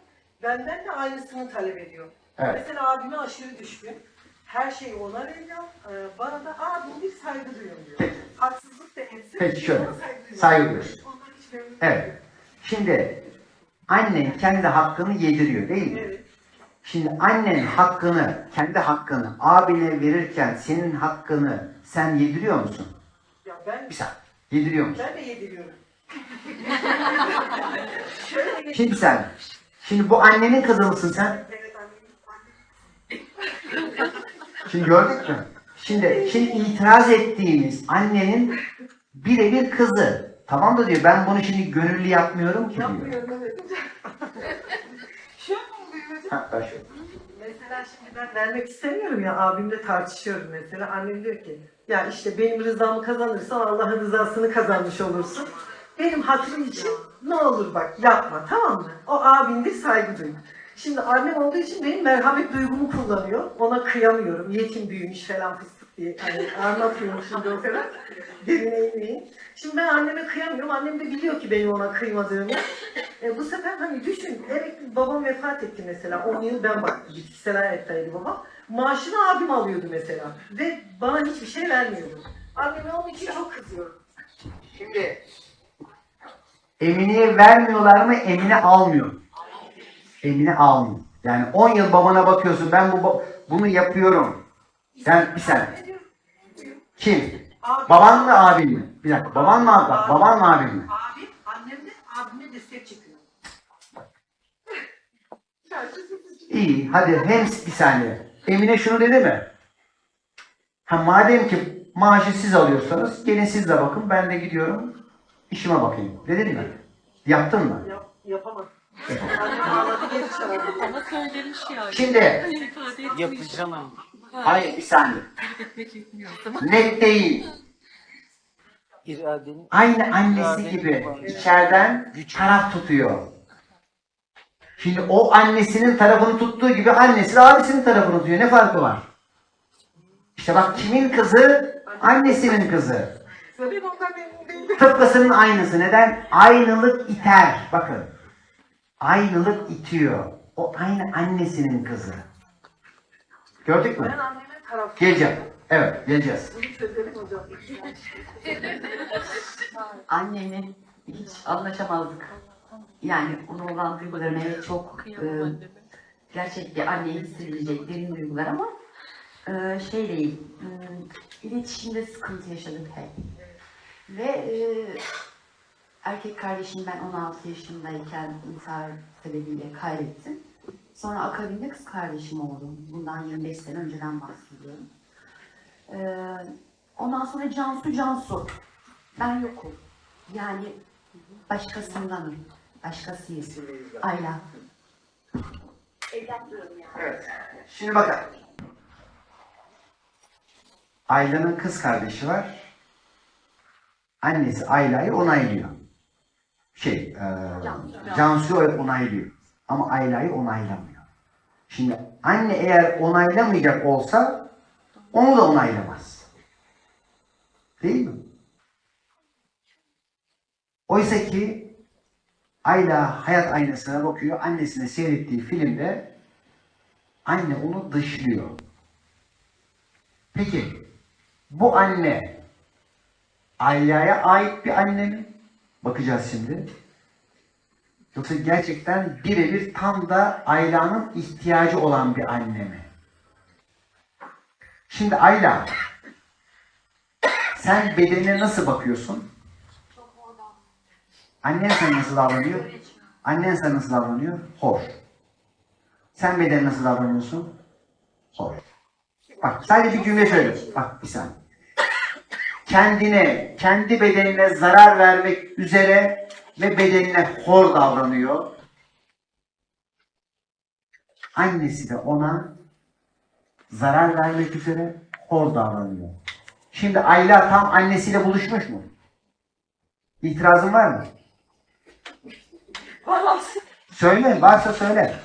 Benden de aynısını talep ediyor. Evet. Mesela abime aşırı düşkün. Her şeyi ona veriyor. Eee, bana da abim bir saygı duyuyorum diyor. Peki. Haksızlık da etsin. Peki şöyle, saygı duyuyorsun. Evet. Şimdi annen kendi hakkını yediriyor değil mi? Evet. Şimdi annen hakkını, kendi hakkını abine verirken senin hakkını sen yediriyor musun? Ya ben Bir saniye. Yediriyor musun? Ben de yediriyorum. <laughs> Şöyle Şimdi sen, şimdi bu annenin kızı mısın sen? Evet annem. <laughs> Şimdi gördük mü? Şimdi, şimdi itiraz ettiğimiz annenin birebir kızı. Tamam da diyor ben bunu şimdi gönüllü yapmıyorum ki diyor. Yapmıyorum evet. <laughs> Şöyle. Şöyle. Mesela şimdi ben vermek istemiyorum ya abimle tartışıyorum mesela. Annem diyor ki ya işte benim rızamı kazanırsan Allah'ın rızasını kazanmış olursun. Benim hatırım için ne olur bak yapma tamam mı? O abindir saygı duy. Şimdi annem olduğu için benim merhamet duygumu kullanıyor. Ona kıyamıyorum. Yetim büyümüş falan fıstık diye. Hani anlatıyorum şimdi o kadar. Derine inmeyin. Şimdi ben anneme kıyamıyorum. Annem de biliyor ki benim ona kıymadığımı. E, bu sefer hani düşün, emekli babam vefat etti mesela. 10 yıl ben baktım. Bitkisel hayattaydı babam. Maaşını abim alıyordu mesela. Ve bana hiçbir şey vermiyordu. Anneme onun için çok kızıyorum. Şimdi Emine'ye vermiyorlar mı? Emine almıyor. Emine almıyor. Yani 10 yıl babana bakıyorsun ben bu bunu yapıyorum. Sen bir sen. Kim? Abim, Baban mı abin mi? Bir dakika. Baban mı abi? Bak, baban mı abin mi? Abim, annem de abime destek çıkıyor. İyi. Hadi hem bir saniye. Emine şunu dedi mi? Ha madem ki maaşı siz alıyorsanız gelin siz de bakın ben de gidiyorum işime bakayım. Dedin mi? Yaptın mı? Yap, yapamadım. Ama söylemiş yani. Şimdi. Yapacağım. Hayır bir saniye. Net değil. İradenin Aynı annesi gibi içeriden taraf tutuyor. Şimdi o annesinin tarafını tuttuğu gibi annesi de abisinin tarafını tutuyor. Ne farkı var? İşte bak kimin kızı? Annesinin kızı. Tıpkısının aynısı. Neden? Aynılık iter. Bakın. Aynılık itiyor. O aynı annesinin kızı. Gördük mü? Ben anneme taraf. Geleceğim. Evet, geleceğiz. Bunu çözelim hocam. <laughs> Annemle hiç anlaşamazdık. Yani ona olan duygularım evet çok e, gerçekten anneye hissedilecek derin duygular ama e, şey değil, e, iletişimde sıkıntı yaşadık hep. Ve e, erkek kardeşim ben 16 yaşındayken intihar sebebiyle kaybettim. Sonra akabinde kız kardeşim oldu. Bundan 25 sene önceden bahsediyorum. E, ondan sonra Cansu Cansu. Ben yokum. Yani başkasındanım. Başkasıyız. Ayla. Evet. Şimdi bakın. Ayla'nın kız kardeşi var. Annesi Ayla'yı onaylıyor. Şey, e, Cansu'yu onaylıyor. Ama Ayla'yı onaylamıyor. Şimdi anne eğer onaylamayacak olsa onu da onaylamaz. Değil mi? Oysa ki Ayla hayat aynasına bakıyor. Annesine seyrettiği filmde anne onu dışlıyor. Peki bu anne Ayla'ya ait bir anne mi? Bakacağız şimdi. Yoksa gerçekten birebir tam da Ayla'nın ihtiyacı olan bir anne mi? Şimdi Ayla sen bedenine nasıl bakıyorsun? Annen sana nasıl davranıyor? Annen sana nasıl davranıyor? Hoş. Sen bedenine nasıl davranıyorsun? Hoş. Bak sadece bir cümle söyle. Bak bir saniye. Kendine, kendi bedenine zarar vermek üzere ve bedenine hor davranıyor. Annesi de ona zarar vermek üzere hor davranıyor. Şimdi Ayla tam annesiyle buluşmuş mu? İtirazın var mı? Söyle, varsa söyle.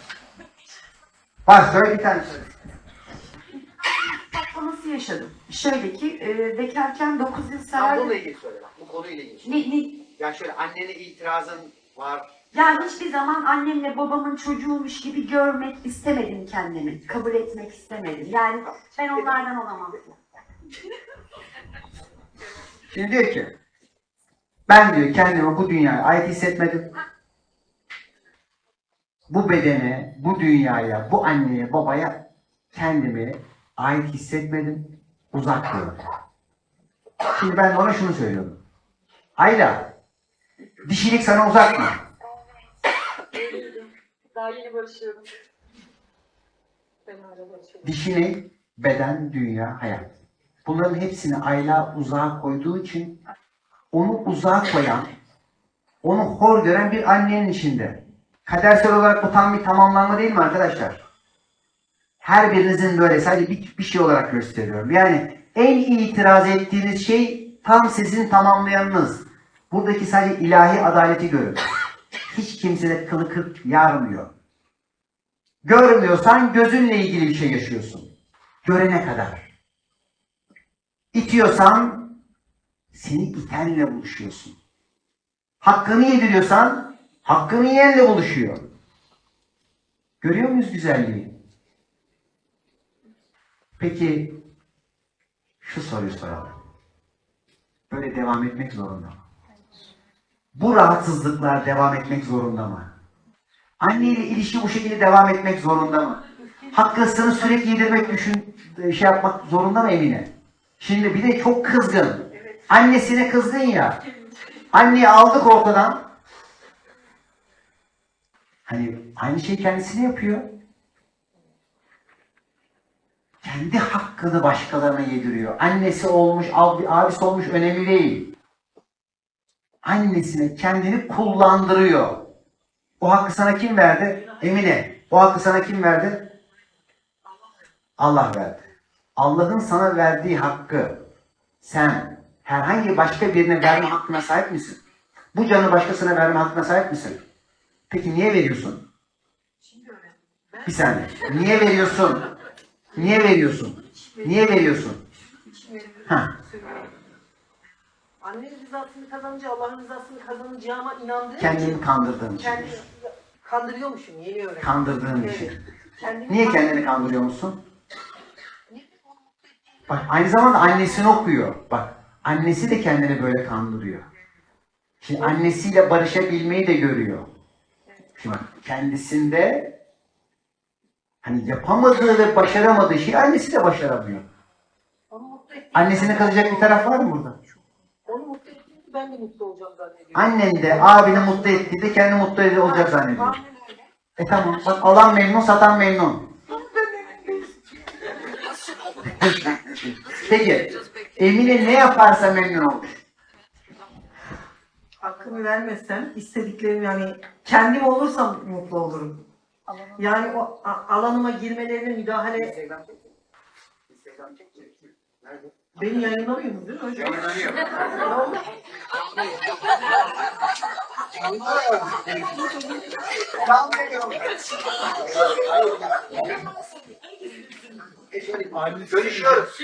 Var, söyle bir tane söyle. Patlaması yaşadım. Şöyle ki e, bekarken 9 yıl sever. bununla ilgili söyle bak, bu konuyla ilgili. Ne, ne, Yani şöyle annene itirazın var. yani hiçbir zaman annemle babamın çocuğuymuş gibi görmek istemedim kendimi. Kabul etmek istemedim. Yani ben onlardan olamam. Şimdi diyor ki, ben diyor kendimi bu dünyaya ait hissetmedim. Bu bedene, bu dünyaya, bu anneye, babaya kendimi ait hissetmedim. Uzak gördüm. Şimdi ben ona şunu söylüyorum. Ayla, dişilik sana uzak mı? Daha yeni barışıyorum. Beden, dünya, hayat. Bunların hepsini Ayla uzağa koyduğu için onu uzağa koyan, onu hor gören bir annenin içinde. Kadersel olarak bu tam bir tamamlanma değil mi arkadaşlar? Her birinizin böyle sadece bir, bir şey olarak gösteriyorum. Yani en itiraz ettiğiniz şey tam sizin tamamlayanınız. Buradaki sadece ilahi adaleti görün. Hiç kimse de kılı kırk yarmıyor. Görmüyorsan gözünle ilgili bir şey yaşıyorsun. Görene kadar. İtiyorsan seni itenle buluşuyorsun. Hakkını yediriyorsan hakkını yiyenle buluşuyor. Görüyor muyuz güzelliği? Peki şu soruyu soralım. Böyle devam etmek zorunda mı? Bu rahatsızlıklar devam etmek zorunda mı? Anne ile ilişki bu şekilde devam etmek zorunda mı? Hakkısını sürekli yedirmek, düşün, şey yapmak zorunda mı Emine? Şimdi bir de çok kızgın. Annesine kızdın ya. Anneyi aldık ortadan. Hani aynı şey kendisine yapıyor. Kendi hakkını başkalarına yediriyor. Annesi olmuş, abi, abisi olmuş önemli değil. Annesine kendini kullandırıyor. O hakkı sana kim verdi? Emine. O hakkı sana kim verdi? Allah verdi. Allah'ın sana verdiği hakkı sen herhangi başka birine verme hakkına sahip misin? Bu canı başkasına verme hakkına sahip misin? Peki niye veriyorsun? Bir saniye. Niye veriyorsun? Niye veriyorsun? Niye veriyorsun? Ha. Annenin rızasını kazanınca Allah'ın rızasını kazanacağıma inandığım Kendini için kandırdığın için. kendi kandırıyormuşum yeni öğrendim. Kandırdığın için. Evet. Kendimi Niye kendini kandırıyor musun? Bak aynı zamanda annesini okuyor. Bak annesi de kendini böyle kandırıyor. Şimdi annesiyle barışabilmeyi de görüyor. Şimdi bak kendisinde hani yapamadığı ve başaramadığı şeyi annesi de başaramıyor. Onu mutlu ettiğim- Annesine kalacak bir taraf var mı burada? Ben de mutlu olacağım zannediyorum. Annen de abini mutlu ettiğinde kendi mutlu ed- olacak zannediyor. Aynen öyle. E tamam bak alan memnun satan memnun. Peki Emine ne yaparsa memnun olur. Hakkımı vermezsem istediklerimi yani kendim olursam mutlu olurum. Yani o a- alanıma girmelerine müdahale Beni yayınlamıyorsunuz değil mi hocam? Ne oldu? Görüşüyoruz.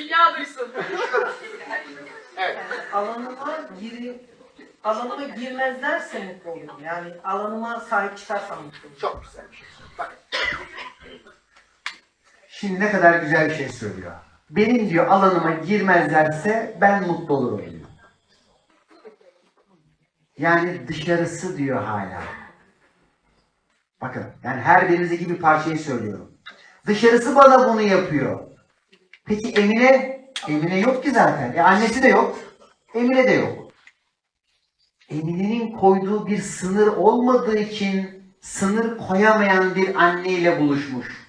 Alanıma giri alanıma girmezlerse mutlu olurum. Yani alanıma sahip çıkarsam mutlu olurum. Çok güzel bir şey. Bak. Şimdi ne kadar güzel bir şey söylüyor. Benim diyor alanıma girmezlerse ben mutlu olurum diyor. Yani dışarısı diyor hala. Bakın yani her birinizdeki bir parçayı söylüyorum. Dışarısı bana bunu yapıyor. Peki Emine? Emine yok ki zaten. E annesi de yok. Emine de yok. Emine'nin koyduğu bir sınır olmadığı için sınır koyamayan bir anneyle buluşmuş.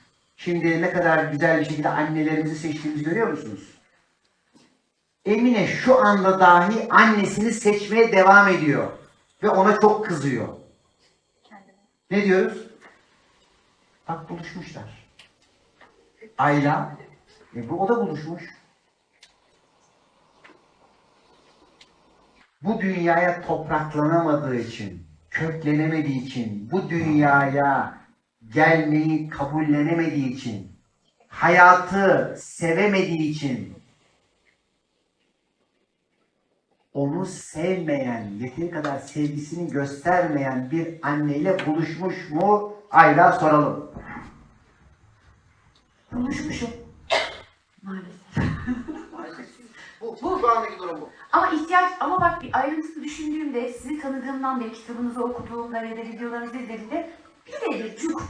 Şimdi ne kadar güzel bir şekilde annelerimizi seçtiğimizi görüyor musunuz? Emine şu anda dahi annesini seçmeye devam ediyor. Ve ona çok kızıyor. Ne diyoruz? Bak buluşmuşlar. Ayla, e bu o da buluşmuş. Bu dünyaya topraklanamadığı için, köklenemediği için, bu dünyaya gelmeyi kabullenemediği için, hayatı sevemediği için, onu sevmeyen, yeteri kadar sevgisini göstermeyen bir anneyle buluşmuş mu? Ayla soralım. Buluşmuşum. <coughs> Maalesef. Bu, bu şu andaki durum bu. Ama ihtiyaç ama bak bir ayrıntılı düşündüğümde sizi tanıdığımdan beri kitabınızı okuduğumda ve de videolarınızı izlediğimde birebir cuk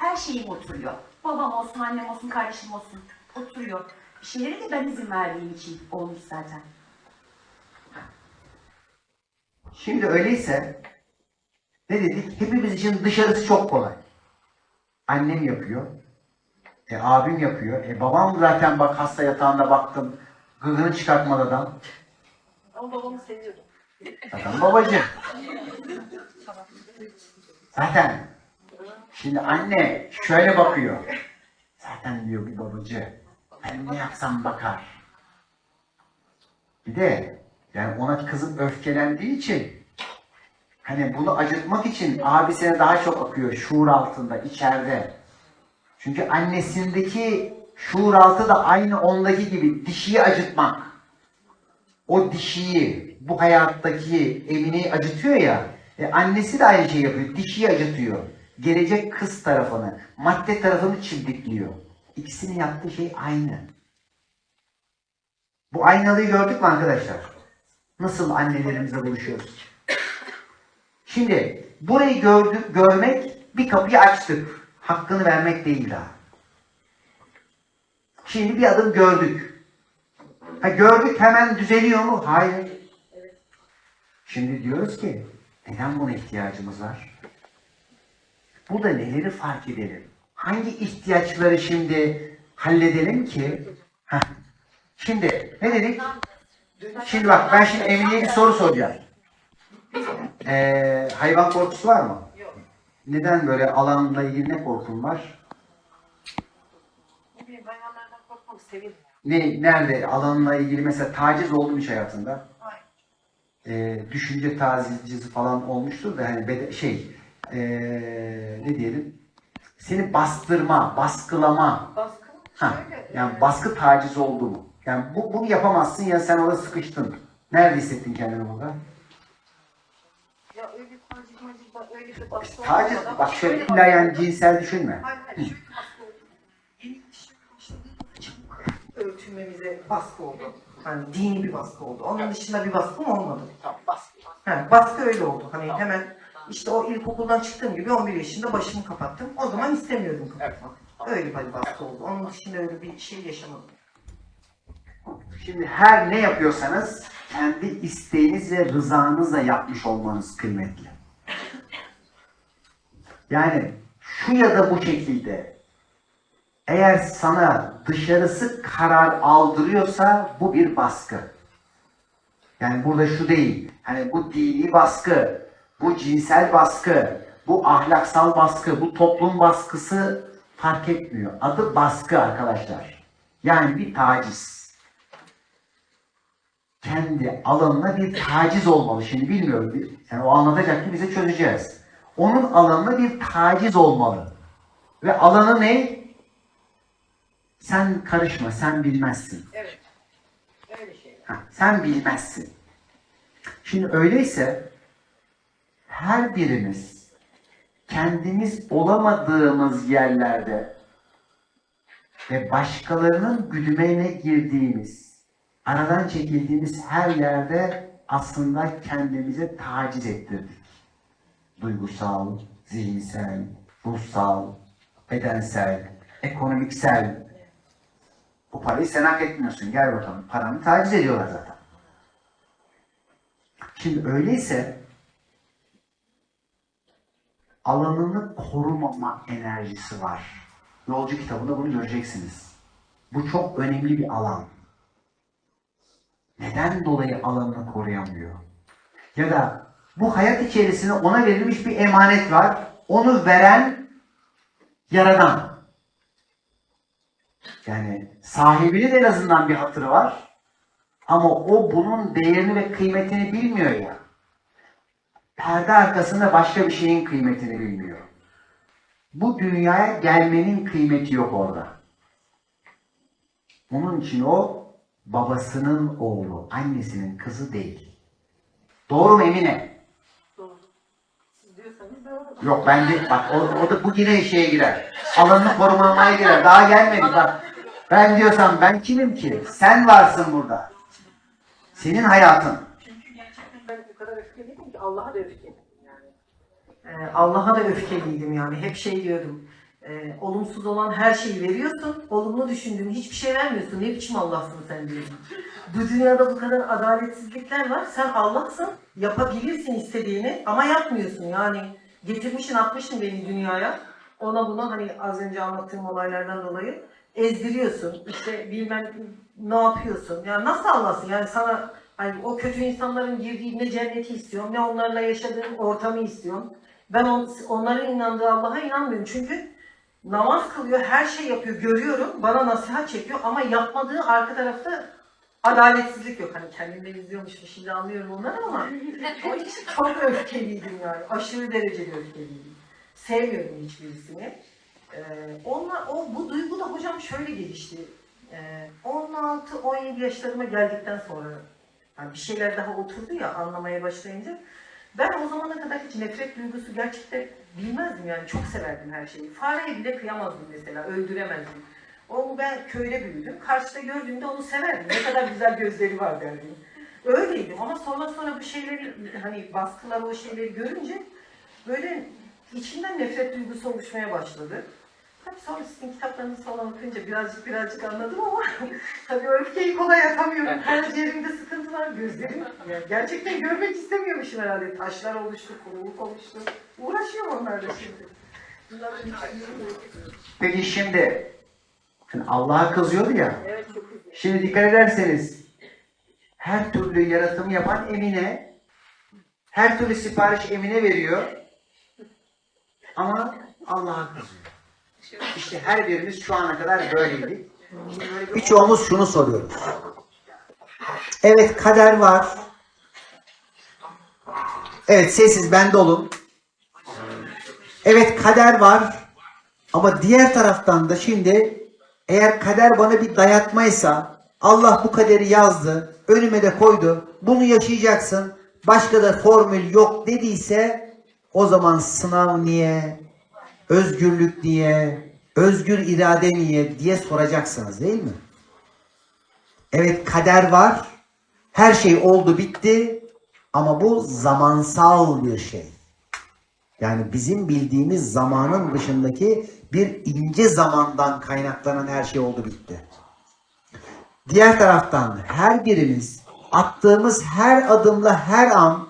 her şeyim oturuyor. Babam olsun, annem olsun, kardeşim olsun oturuyor. Bir şeylere de ben izin verdiğim için olmuş zaten. Şimdi öyleyse ne dedik? Hepimiz için dışarısı çok kolay. Annem yapıyor. E abim yapıyor. E babam zaten bak hasta yatağında baktım. Gıgını çıkartmadan. Ama babamı seviyorum. Zaten babacığım. Zaten. Şimdi anne şöyle bakıyor. Zaten diyor bir babacı. Ben ne yapsam bakar. Bir de yani ona kızıp öfkelendiği için hani bunu acıtmak için abisine daha çok akıyor şuur altında, içeride. Çünkü annesindeki şuur altı da aynı ondaki gibi dişiyi acıtmak. O dişiyi, bu hayattaki Emine'yi acıtıyor ya, e, annesi de aynı şeyi yapıyor, dişiyi acıtıyor. Gelecek kız tarafını, madde tarafını çimdikliyor. İkisinin yaptığı şey aynı. Bu aynalıyı gördük mü arkadaşlar? Nasıl annelerimizle buluşuyoruz? Şimdi burayı gördük, görmek bir kapıyı açtık. Hakkını vermek değil daha. Şimdi bir adım gördük. Ha gördük hemen düzeliyor mu? Hayır. Şimdi diyoruz ki neden buna ihtiyacımız var? Burada neleri fark edelim? Hangi ihtiyaçları şimdi halledelim ki? Heh. Şimdi ne dedik? Şimdi bak ben şimdi Emine'ye bir soru soracağım. Ee, hayvan korkusu var mı? Yok. Neden böyle alanla ilgili ne korkun var? Ne bileyim hayvanlardan korkmak severim. Ne, nerede alanla ilgili mesela taciz oldu mu hiç hayatında? Hayır. Ee, düşünce tacizcisi falan olmuştur da hani şey ee, ne diyelim seni bastırma, baskılama Baskı ha, şöyle. yani e, baskı taciz oldu mu? Yani bu, bunu yapamazsın ya sen orada sıkıştın. Nerede hissettin kendini burada? Ya öyle taciz bak öyle bir baskı Taciz, olmadan- bak şöyle illa baskı yani cinsel düşünme. Hayır hayır şöyle baskı oldu. Yeni şey başladığında çabuk ölçülmemize baskı oldu. Hani dini bir baskı oldu. Onun dışında bir baskım olmadı. Tamam baskı. He, baskı öyle oldu. Hani hemen işte o ilkokuldan çıktığım gibi 11 yaşında başımı kapattım. O zaman istemiyordum kapatmak. Öyle bir baskı oldu. Onun dışında öyle bir şey yaşamadım. Şimdi her ne yapıyorsanız kendi isteğiniz ve rızanızla yapmış olmanız kıymetli. Yani şu ya da bu şekilde eğer sana dışarısı karar aldırıyorsa bu bir baskı. Yani burada şu değil. Hani bu dini baskı, bu cinsel baskı, bu ahlaksal baskı, bu toplum baskısı fark etmiyor. Adı baskı arkadaşlar. Yani bir taciz kendi alanına bir taciz olmalı. Şimdi bilmiyorum. Yani o anlatacak ki bize çözeceğiz. Onun alanına bir taciz olmalı. Ve alanı ne? Sen karışma, sen bilmezsin. Evet. Öyle şey. Ha, sen bilmezsin. Şimdi öyleyse her birimiz kendimiz olamadığımız yerlerde ve başkalarının güdümeğine girdiğimiz, aradan çekildiğimiz her yerde aslında kendimize taciz ettirdik. Duygusal, zihinsel, ruhsal, bedensel, ekonomiksel. Bu parayı sen hak etmiyorsun. Gel bakalım. Paranı taciz ediyorlar zaten. Şimdi öyleyse alanını korumama enerjisi var. Yolcu kitabında bunu göreceksiniz. Bu çok önemli bir alan. Neden dolayı alanını koruyamıyor? Ya da bu hayat içerisinde ona verilmiş bir emanet var. Onu veren yaradan. Yani sahibinin en azından bir hatırı var. Ama o bunun değerini ve kıymetini bilmiyor ya. Perde arkasında başka bir şeyin kıymetini bilmiyor. Bu dünyaya gelmenin kıymeti yok orada. Onun için o babasının oğlu, annesinin kızı değil. Doğru mu Emine? Doğru. Siz diyorsanız doğru. Yok ben de bak o, o da bu yine şeye girer. Alanını korumamaya girer. Daha gelmedi bak. Ben diyorsam ben kimim ki? Sen varsın burada. Senin hayatın. Çünkü gerçekten ben o kadar öfkeliydim ki Allah'a da öfkeliydim yani. Ee, Allah'a da öfkeliydim yani. Hep şey diyordum. e, olumsuz olan her şeyi veriyorsun. Olumlu düşündüğün hiçbir şey vermiyorsun. Ne biçim Allah'sın sen diyordum. Bu dünyada bu kadar adaletsizlikler var. Sen Allah'sın. Yapabilirsin istediğini ama yapmıyorsun. Yani getirmişsin atmışsın beni dünyaya. Ona buna hani az önce anlattığım olaylardan dolayı ezdiriyorsun. İşte bilmem ne yapıyorsun. Yani nasıl Allah'sın? Yani sana hani o kötü insanların girdiği ne cenneti istiyorum ne onlarla yaşadığım ortamı istiyorum. Ben on, onların inandığı Allah'a inanmıyorum. Çünkü namaz kılıyor, her şey yapıyor, görüyorum. Bana nasihat çekiyor ama yapmadığı arka tarafta adaletsizlik yok. Hani kendimden izliyormuşum şimdi anlıyorum onları ama <laughs> o için çok öfkeliydim yani. Aşırı derecede öfkeliydim. Sevmiyorum hiçbirisini. Ee, onunla, o, bu duygu da hocam şöyle gelişti. Ee, 16-17 yaşlarıma geldikten sonra yani bir şeyler daha oturdu ya anlamaya başlayınca ben o zamana kadar hiç nefret duygusu gerçekten bilmezdim yani çok severdim her şeyi. Fareye bile kıyamazdım mesela, öldüremezdim. O ben köyde büyüdüm. Karşıda gördüğümde onu severdim. Ne kadar güzel gözleri var derdim. Öyleydim ama sonra sonra bu şeyleri hani baskılar o şeyleri görünce böyle içimden nefret duygusu oluşmaya başladı. Tabii sonra sizin kitaplarınızı falan okuyunca birazcık birazcık anladım ama <laughs> tabii o öfkeyi kolay atamıyorum. Karaciğerimde sıkıntılar, gözlerim. Yani gerçekten görmek istemiyormuşum herhalde. Taşlar oluştu, kuruluk oluştu. Uğraşıyorum onlarla şimdi. Peki şimdi, şimdi Allah'a kızıyordu ya. Evet çok güzel. Şimdi dikkat ederseniz her türlü yaratımı yapan Emine her türlü sipariş Emine veriyor ama Allah'a kızıyor. İşte her birimiz şu ana kadar böyleydik. Birçoğumuz şunu soruyoruz. Evet kader var. Evet sessiz bende olun. Evet kader var. Ama diğer taraftan da şimdi eğer kader bana bir dayatmaysa Allah bu kaderi yazdı, önüme de koydu. Bunu yaşayacaksın. Başka da formül yok dediyse o zaman sınav niye? Özgürlük niye? Özgür irade niye diye soracaksınız değil mi? Evet kader var. Her şey oldu bitti ama bu zamansal bir şey. Yani bizim bildiğimiz zamanın dışındaki bir ince zamandan kaynaklanan her şey oldu bitti. Diğer taraftan her birimiz attığımız her adımla her an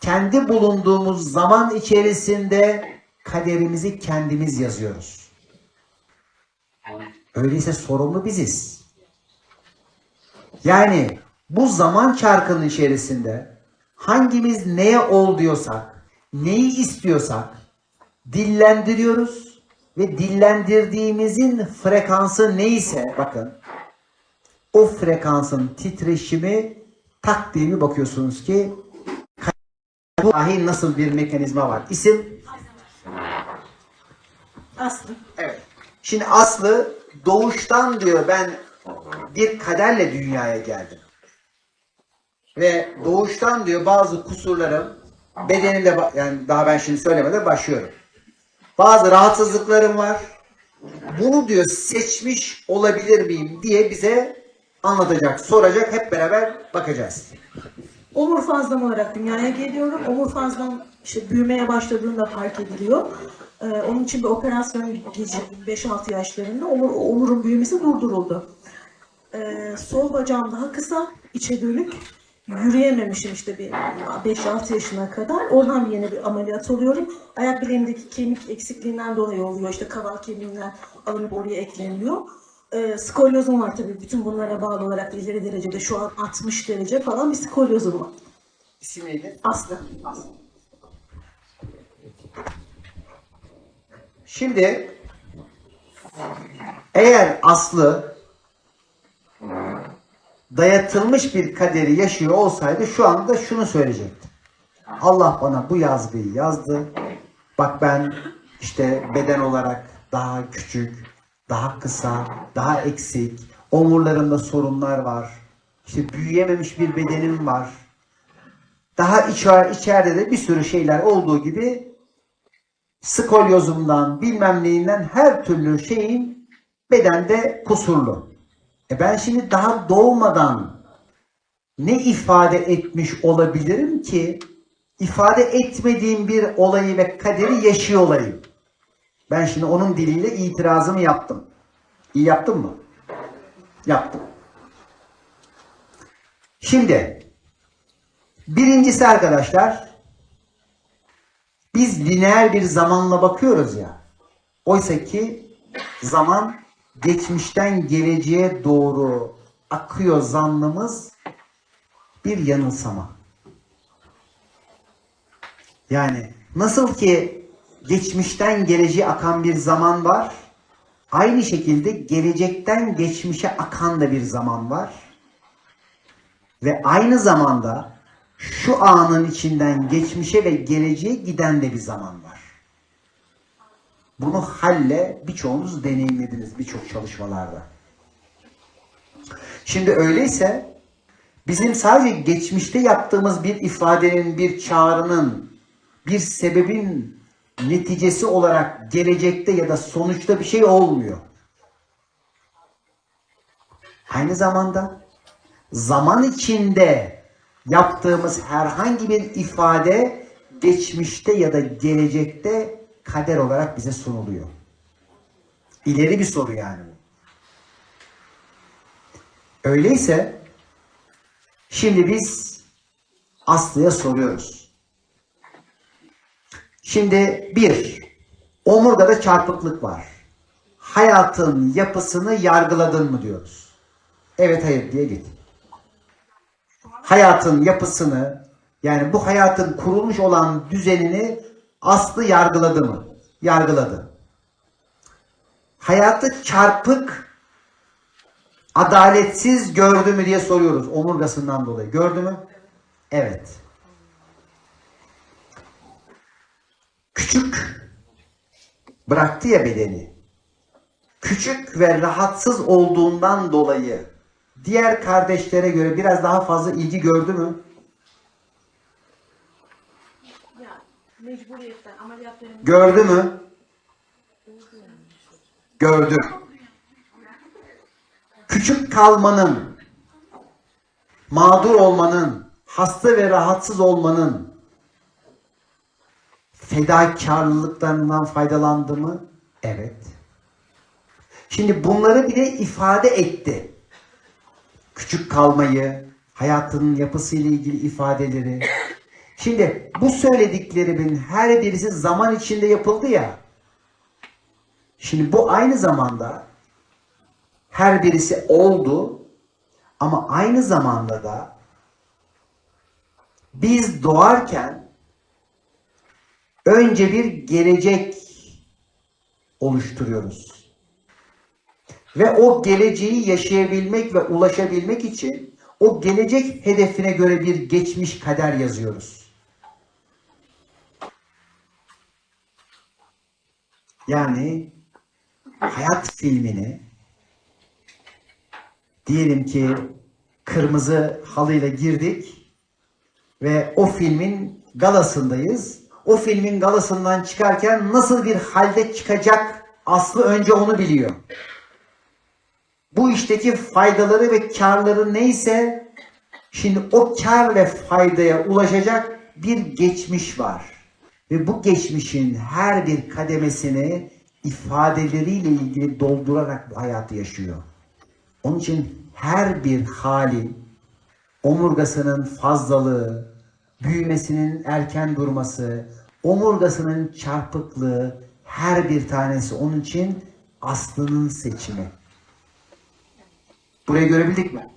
kendi bulunduğumuz zaman içerisinde kaderimizi kendimiz yazıyoruz. Öyleyse sorumlu biziz. Yani bu zaman çarkının içerisinde hangimiz neye ol diyorsak, neyi istiyorsak dillendiriyoruz ve dillendirdiğimizin frekansı neyse bakın o frekansın titreşimi tak diye bir bakıyorsunuz ki dahi nasıl bir mekanizma var. İsim Aslı. Evet. Şimdi Aslı doğuştan diyor ben bir kaderle dünyaya geldim. Ve doğuştan diyor bazı kusurlarım bedenimde yani daha ben şimdi söylemeden başlıyorum. Bazı rahatsızlıklarım var. Bunu diyor seçmiş olabilir miyim diye bize anlatacak, soracak. Hep beraber bakacağız. Omur fazlam olarak dünyaya geliyorum. Omur fazlam işte büyümeye başladığında fark ediliyor. Ee, onun için bir operasyon geçirdim 5-6 yaşlarında. Omur, omurun büyümesi durduruldu. Ee, sol bacağım daha kısa, içe dönük. Yürüyememişim işte bir 5-6 yaşına kadar. Oradan yeni bir ameliyat oluyorum. Ayak bileğimdeki kemik eksikliğinden dolayı oluyor. İşte kaval kemiğinden alınıp oraya ekleniyor. Ee, skolyozum var tabii. Bütün bunlara bağlı olarak ileri derecede şu an 60 derece falan bir skolyozum var. İsim neydi? Aslı. Şimdi eğer Aslı dayatılmış bir kaderi yaşıyor olsaydı şu anda şunu söyleyecekti. Allah bana bu yazgıyı yazdı. Bak ben işte beden olarak daha küçük, daha kısa, daha eksik. Omurlarımda sorunlar var. İşte büyüyememiş bir bedenim var. Daha içer, içeride de bir sürü şeyler olduğu gibi skolyozumdan bilmem neyinden her türlü şeyin bedende kusurlu. E ben şimdi daha doğmadan ne ifade etmiş olabilirim ki ifade etmediğim bir olayı ve kaderi yaşıyor olayım. Ben şimdi onun diliyle itirazımı yaptım. İyi yaptım mı? Yaptım. Şimdi birincisi arkadaşlar biz lineer bir zamanla bakıyoruz ya. Oysa ki zaman geçmişten geleceğe doğru akıyor zannımız bir yanılsama. Yani nasıl ki geçmişten geleceğe akan bir zaman var, Aynı şekilde gelecekten geçmişe akan da bir zaman var. Ve aynı zamanda şu anın içinden geçmişe ve geleceğe giden de bir zaman var. Bunu halle birçoğunuz deneyimlediniz birçok çalışmalarda. Şimdi öyleyse bizim sadece geçmişte yaptığımız bir ifadenin, bir çağrının, bir sebebin neticesi olarak gelecekte ya da sonuçta bir şey olmuyor. Aynı zamanda zaman içinde yaptığımız herhangi bir ifade geçmişte ya da gelecekte kader olarak bize sunuluyor. İleri bir soru yani. Öyleyse şimdi biz Aslı'ya soruyoruz. Şimdi bir, omurgada çarpıklık var. Hayatın yapısını yargıladın mı diyoruz. Evet hayır diye git. Hayatın yapısını yani bu hayatın kurulmuş olan düzenini Aslı yargıladı mı? Yargıladı. Hayatı çarpık, adaletsiz gördü mü diye soruyoruz omurgasından dolayı. Gördü mü? Evet. Küçük bıraktı ya bedeni. Küçük ve rahatsız olduğundan dolayı diğer kardeşlere göre biraz daha fazla ilgi gördü mü? Gördü mü? Gördü. Küçük kalmanın, mağdur olmanın, hasta ve rahatsız olmanın fedakarlıklarından faydalandı mı? Evet. Şimdi bunları bile ifade etti. Küçük kalmayı, hayatının yapısıyla ilgili ifadeleri. Şimdi bu söylediklerimin her birisi zaman içinde yapıldı ya. Şimdi bu aynı zamanda her birisi oldu ama aynı zamanda da biz doğarken önce bir gelecek oluşturuyoruz. Ve o geleceği yaşayabilmek ve ulaşabilmek için o gelecek hedefine göre bir geçmiş kader yazıyoruz. Yani hayat filmini diyelim ki kırmızı halıyla girdik ve o filmin galasındayız. O filmin galasından çıkarken nasıl bir halde çıkacak Aslı önce onu biliyor. Bu işteki faydaları ve karları neyse şimdi o kar ve faydaya ulaşacak bir geçmiş var. Ve bu geçmişin her bir kademesini ifadeleriyle ilgili doldurarak bu hayatı yaşıyor. Onun için her bir hali, omurgasının fazlalığı, büyümesinin erken durması, omurgasının çarpıklığı, her bir tanesi onun için aslının seçimi. Burayı görebildik mi?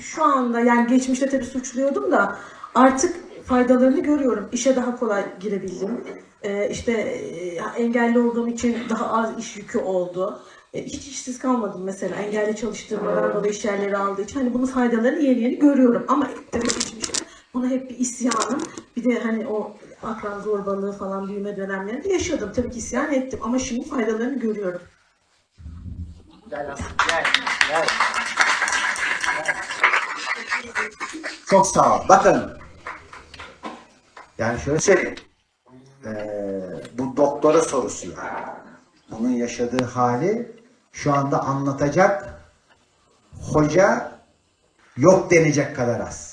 şu anda yani geçmişte tabii suçluyordum da artık faydalarını görüyorum. İşe daha kolay girebildim. Ee, işte e, engelli olduğum için daha az iş yükü oldu. E, hiç işsiz kalmadım mesela engelli çalıştırmadan dolayı iş yerleri aldığı için. Hani bunun faydalarını yeni yeni görüyorum. Ama tabii geçmişte buna hep bir isyanım. Bir de hani o akran zorbalığı falan büyüme dönemlerinde yaşadım. Tabii ki isyan ettim ama şimdi faydalarını görüyorum. Gel gel. Gel. Çok sağ ol. Bakın. Yani şöyle söyleyeyim. Ee, bu doktora sorusu yani. Bunun yaşadığı hali şu anda anlatacak hoca yok denecek kadar az.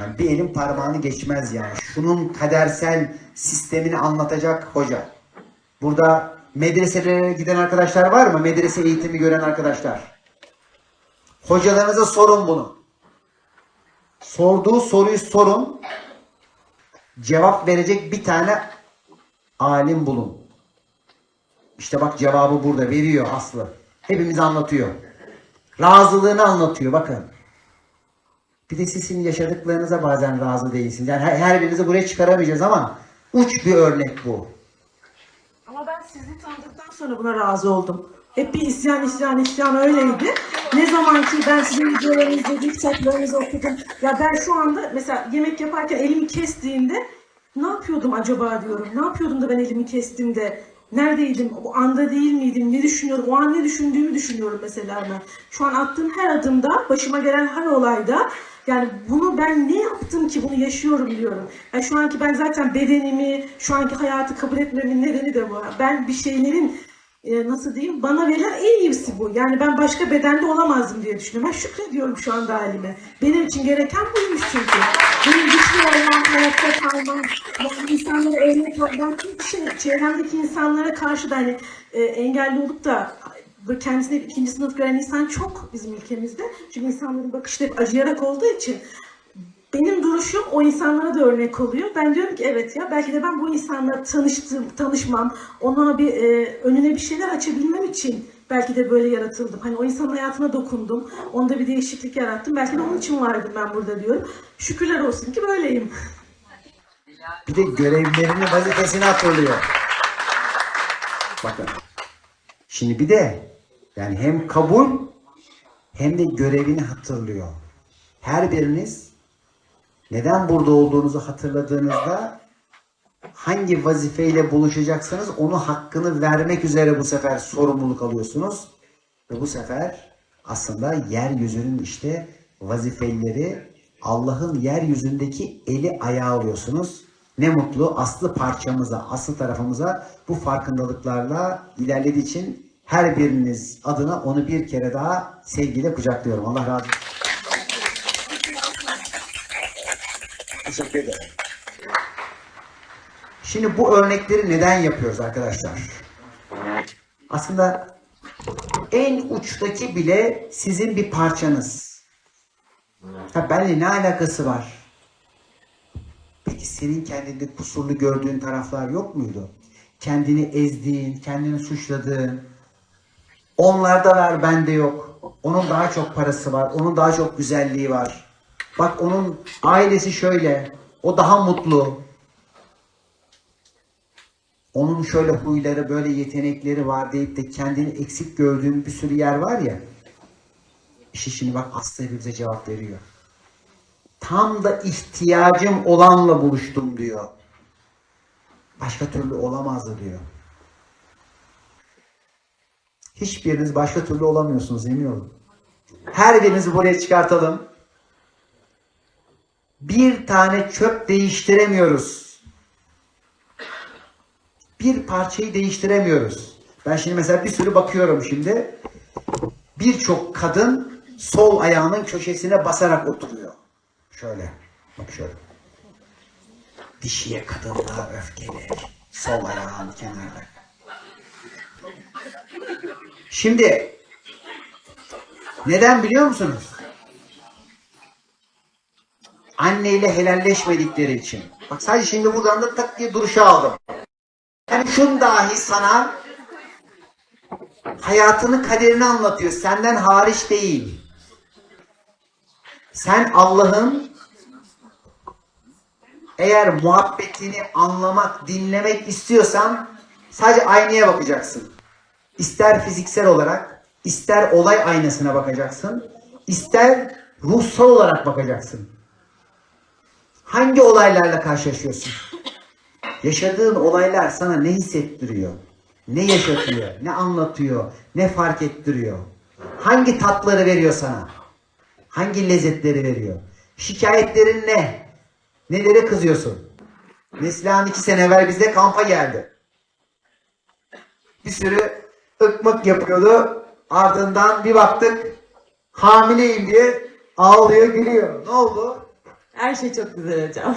Yani bir elin parmağını geçmez yani. Şunun kadersel sistemini anlatacak hoca. Burada medreselere giden arkadaşlar var mı? Medrese eğitimi gören arkadaşlar. Hocalarınıza sorun bunu. Sorduğu soruyu sorun. Cevap verecek bir tane alim bulun. İşte bak cevabı burada veriyor Aslı. Hepimize anlatıyor. Razılığını anlatıyor bakın. Bir de sizin yaşadıklarınıza bazen razı değilsiniz. Yani her, her birinizi buraya çıkaramayacağız ama uç bir örnek bu. Ama ben sizi tanıdıktan sonra buna razı oldum. Hep bir isyan, isyan, isyan öyleydi. Ne zaman ki ben sizin videolarınızı izledim, kitaplarınızı okudum. Ya ben şu anda mesela yemek yaparken elimi kestiğimde ne yapıyordum acaba diyorum. Ne yapıyordum da ben elimi kestimde neredeydim, o anda değil miydim, ne düşünüyorum, o an ne düşündüğümü düşünüyorum mesela ben. Şu an attığım her adımda, başıma gelen her olayda yani bunu ben ne yaptım ki bunu yaşıyorum diyorum. Yani şu anki ben zaten bedenimi, şu anki hayatı kabul etmemin nedeni de bu. Ben bir şeylerin e, nasıl diyeyim bana verilen en iyisi bu. Yani ben başka bedende olamazdım diye düşünüyorum. Ben şükrediyorum şu anda halime. Benim için gereken buymuş çünkü. Benim güçlü olmam, hayatta kalmam, yani insanlara olmam. Ben çünkü şey, çevremdeki insanlara karşı da hani e, engelli olup da kendisine ikinci sınıf gören insan çok bizim ülkemizde. Çünkü insanların bakışı hep acıyarak olduğu için benim duruşum o insanlara da örnek oluyor. Ben diyorum ki evet ya belki de ben bu insanla tanıştım, tanışmam, ona bir e, önüne bir şeyler açabilmem için belki de böyle yaratıldım. Hani o insanın hayatına dokundum, onda bir değişiklik yarattım. Belki de onun için vardım ben burada diyorum. Şükürler olsun ki böyleyim. Bir de görevlerini, vazifesini hatırlıyor. Bakın. Şimdi bir de yani hem kabul hem de görevini hatırlıyor. Her biriniz neden burada olduğunuzu hatırladığınızda hangi vazifeyle buluşacaksanız onu hakkını vermek üzere bu sefer sorumluluk alıyorsunuz. Ve bu sefer aslında yeryüzünün işte vazifelileri Allah'ın yeryüzündeki eli ayağı oluyorsunuz. Ne mutlu aslı parçamıza, aslı tarafımıza bu farkındalıklarla ilerlediği için her biriniz adına onu bir kere daha sevgiyle kucaklıyorum. Allah razı olsun. Teşekkür ederim. Şimdi bu örnekleri neden yapıyoruz arkadaşlar? Aslında en uçtaki bile sizin bir parçanız. Ha benimle ne alakası var? Peki senin kendinde kusurlu gördüğün taraflar yok muydu? Kendini ezdiğin, kendini suçladığın, onlarda var bende yok. Onun daha çok parası var, onun daha çok güzelliği var. Bak onun ailesi şöyle, o daha mutlu. Onun şöyle huyları, böyle yetenekleri var deyip de kendini eksik gördüğün bir sürü yer var ya. İşte şimdi bak Aslı bize cevap veriyor. Tam da ihtiyacım olanla buluştum diyor. Başka türlü olamazdı diyor. Hiçbiriniz başka türlü olamıyorsunuz emin olun. Her birinizi buraya çıkartalım. Bir tane çöp değiştiremiyoruz. Bir parçayı değiştiremiyoruz. Ben şimdi mesela bir sürü bakıyorum şimdi. Birçok kadın sol ayağının köşesine basarak oturuyor. Şöyle. Bak şöyle. Dişiye kadın daha öfkeli. Sol ayağının kenarda. Şimdi neden biliyor musunuz? Anneyle helalleşmedikleri için. Bak sadece şimdi buradan da tak diye duruşa aldım. Yani şun dahi sana hayatını kaderini anlatıyor. Senden hariç değil. Sen Allah'ın eğer muhabbetini anlamak, dinlemek istiyorsan sadece aynaya bakacaksın. İster fiziksel olarak, ister olay aynasına bakacaksın, ister ruhsal olarak bakacaksın. Hangi olaylarla karşılaşıyorsun? Yaşadığın olaylar sana ne hissettiriyor? Ne yaşatıyor? Ne anlatıyor? Ne fark ettiriyor? Hangi tatları veriyor sana? Hangi lezzetleri veriyor? Şikayetlerin ne? Nelere kızıyorsun? Neslihan iki sene evvel bize kampa geldi. Bir sürü ıkmık yapıyordu. Ardından bir baktık hamileyim diye ağlıyor gülüyor. Ne oldu? Her şey çok güzel hocam.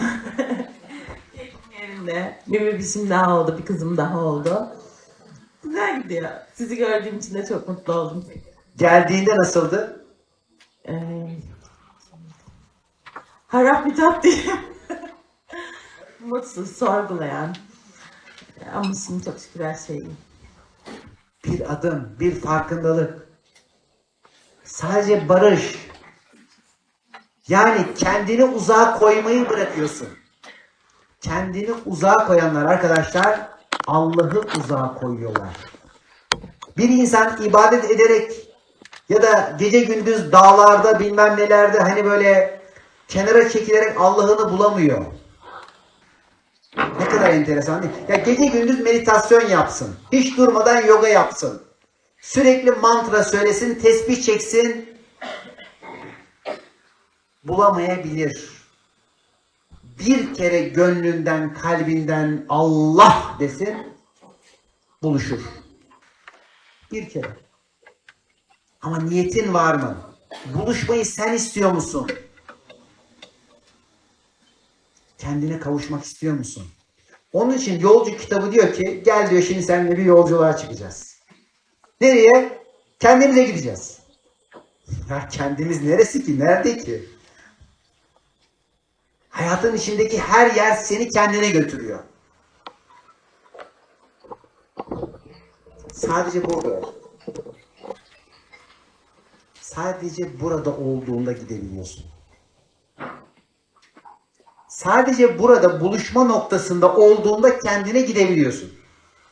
Yerinde. Bir bebişim daha oldu, bir kızım daha oldu. Güzel gidiyor. Sizi gördüğüm için de çok mutlu oldum. Geldiğinde nasıldı? Ee, harap bir tat diyeyim. <laughs> Mutsuz, sorgulayan. Ama şimdi çok şükür her şey. Bir adım, bir farkındalık. Sadece barış. Yani kendini uzağa koymayı bırakıyorsun. Kendini uzağa koyanlar arkadaşlar Allah'ı uzağa koyuyorlar. Bir insan ibadet ederek ya da gece gündüz dağlarda bilmem nelerde hani böyle kenara çekilerek Allah'ını bulamıyor. Ne kadar enteresan değil? Ya gece gündüz meditasyon yapsın. Hiç durmadan yoga yapsın. Sürekli mantra söylesin, tesbih çeksin. Bulamayabilir. Bir kere gönlünden, kalbinden Allah desin, buluşur. Bir kere. Ama niyetin var mı? Buluşmayı sen istiyor musun? Kendine kavuşmak istiyor musun? Onun için yolcu kitabı diyor ki gel diyor şimdi seninle bir yolculuğa çıkacağız. Nereye? Kendimize gideceğiz. Ya kendimiz neresi ki? Nerede ki? Hayatın içindeki her yer seni kendine götürüyor. Sadece burada. Sadece burada olduğunda gidebiliyorsun. Sadece burada buluşma noktasında olduğunda kendine gidebiliyorsun.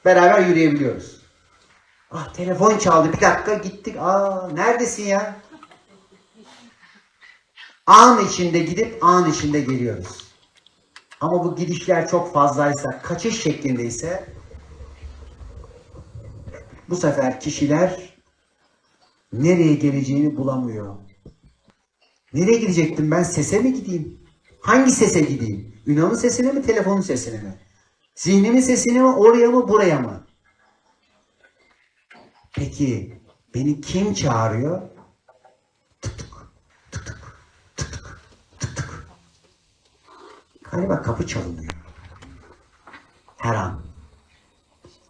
Beraber yürüyebiliyoruz. Ah telefon çaldı bir dakika gittik. Aa neredesin ya? An içinde gidip an içinde geliyoruz. Ama bu gidişler çok fazlaysa, kaçış şeklindeyse bu sefer kişiler nereye geleceğini bulamıyor. Nereye gidecektim ben? Sese mi gideyim? Hangi sese gideyim? Ünal'ın sesine mi, telefonun sesine mi? Zihnimin sesine mi, oraya mı, buraya mı? Peki beni kim çağırıyor? Tutuk, tutuk, tutuk, tutuk. Galiba kapı çalınıyor. Her an.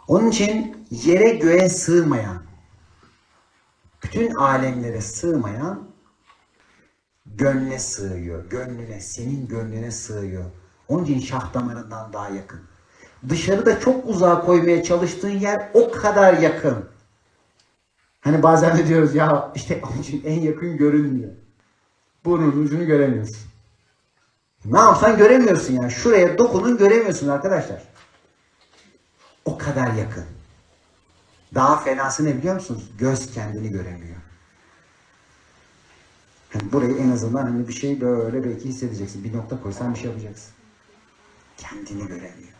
Onun için yere göğe sığmayan, bütün alemlere sığmayan gönle sığıyor. Gönlüne, senin gönlüne sığıyor. Onun için şah damarından daha yakın. Dışarıda çok uzağa koymaya çalıştığın yer o kadar yakın. Hani bazen de diyoruz ya işte onun için en yakın görünmüyor. Burnun ucunu göremiyorsun. Ne yapsan göremiyorsun yani. Şuraya dokunun göremiyorsun arkadaşlar. O kadar yakın. Daha fenası ne biliyor musunuz? Göz kendini göremiyor. Hani burayı en azından hani bir şey böyle belki hissedeceksin. Bir nokta koysan bir şey yapacaksın. Kendini göremiyor.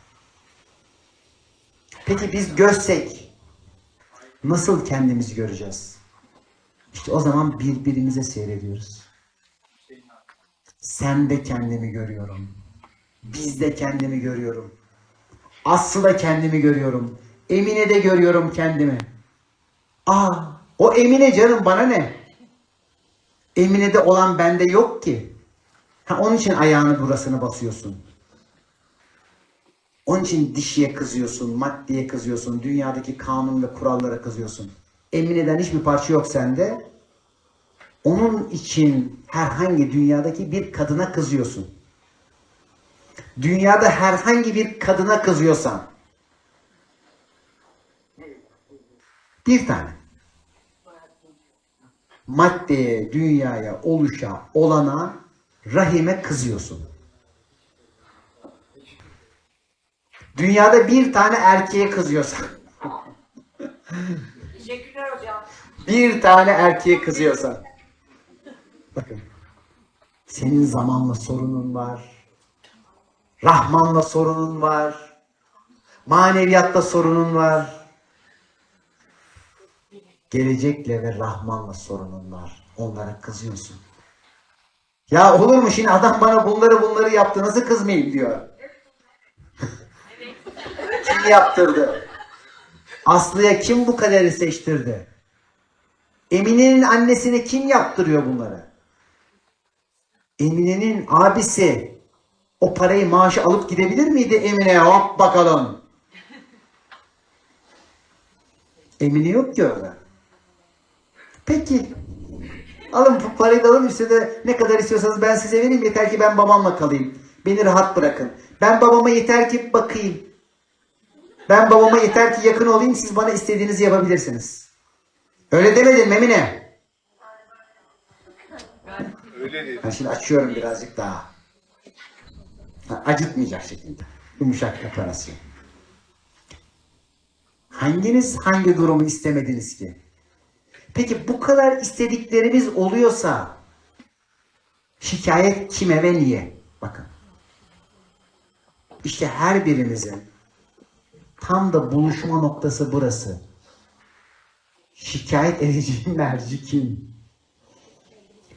Peki biz gözsek nasıl kendimizi göreceğiz? İşte o zaman birbirimize seyrediyoruz. Sen de kendimi görüyorum. Biz de kendimi görüyorum. Aslı da kendimi görüyorum. Emine de görüyorum kendimi. Aa, o Emine canım bana ne? Emine'de olan bende yok ki. Ha, onun için ayağını burasına basıyorsun. Onun için dişiye kızıyorsun, maddeye kızıyorsun, dünyadaki kanun ve kurallara kızıyorsun. Emine'den hiçbir parça yok sende. Onun için herhangi dünyadaki bir kadına kızıyorsun. Dünyada herhangi bir kadına kızıyorsan bir tane maddeye, dünyaya, oluşa, olana, rahime kızıyorsun. Dünyada bir tane erkeğe kızıyorsan. Teşekkürler hocam. bir tane erkeğe kızıyorsan. Bakın. Senin zamanla sorunun var. Rahmanla sorunun var. Maneviyatta sorunun var. Gelecekle ve Rahmanla sorunun var. Onlara kızıyorsun. Ya olur mu şimdi adam bana bunları bunları yaptı nasıl kızmayayım diyor. kim yaptırdı? Aslı'ya kim bu kaderi seçtirdi? Emine'nin annesine kim yaptırıyor bunları? Emine'nin abisi o parayı maaşı alıp gidebilir miydi Emine'ye? Hop bakalım. Emine yok ki orada. Peki. Alın parayı da alın üstüne ne kadar istiyorsanız ben size vereyim yeter ki ben babamla kalayım. Beni rahat bırakın. Ben babama yeter ki bakayım. Ben babama yeter ki yakın olayım siz bana istediğinizi yapabilirsiniz. Öyle demedin mi Emine? Öyle. Ben şimdi açıyorum birazcık daha. Ha, acıtmayacak şekilde. Yumuşak operasyon. Hanginiz hangi durumu istemediniz ki? Peki bu kadar istediklerimiz oluyorsa şikayet kime ve niye? Bakın. İşte her birimizin tam da buluşma noktası burası. Şikayet edeceğin merci kim?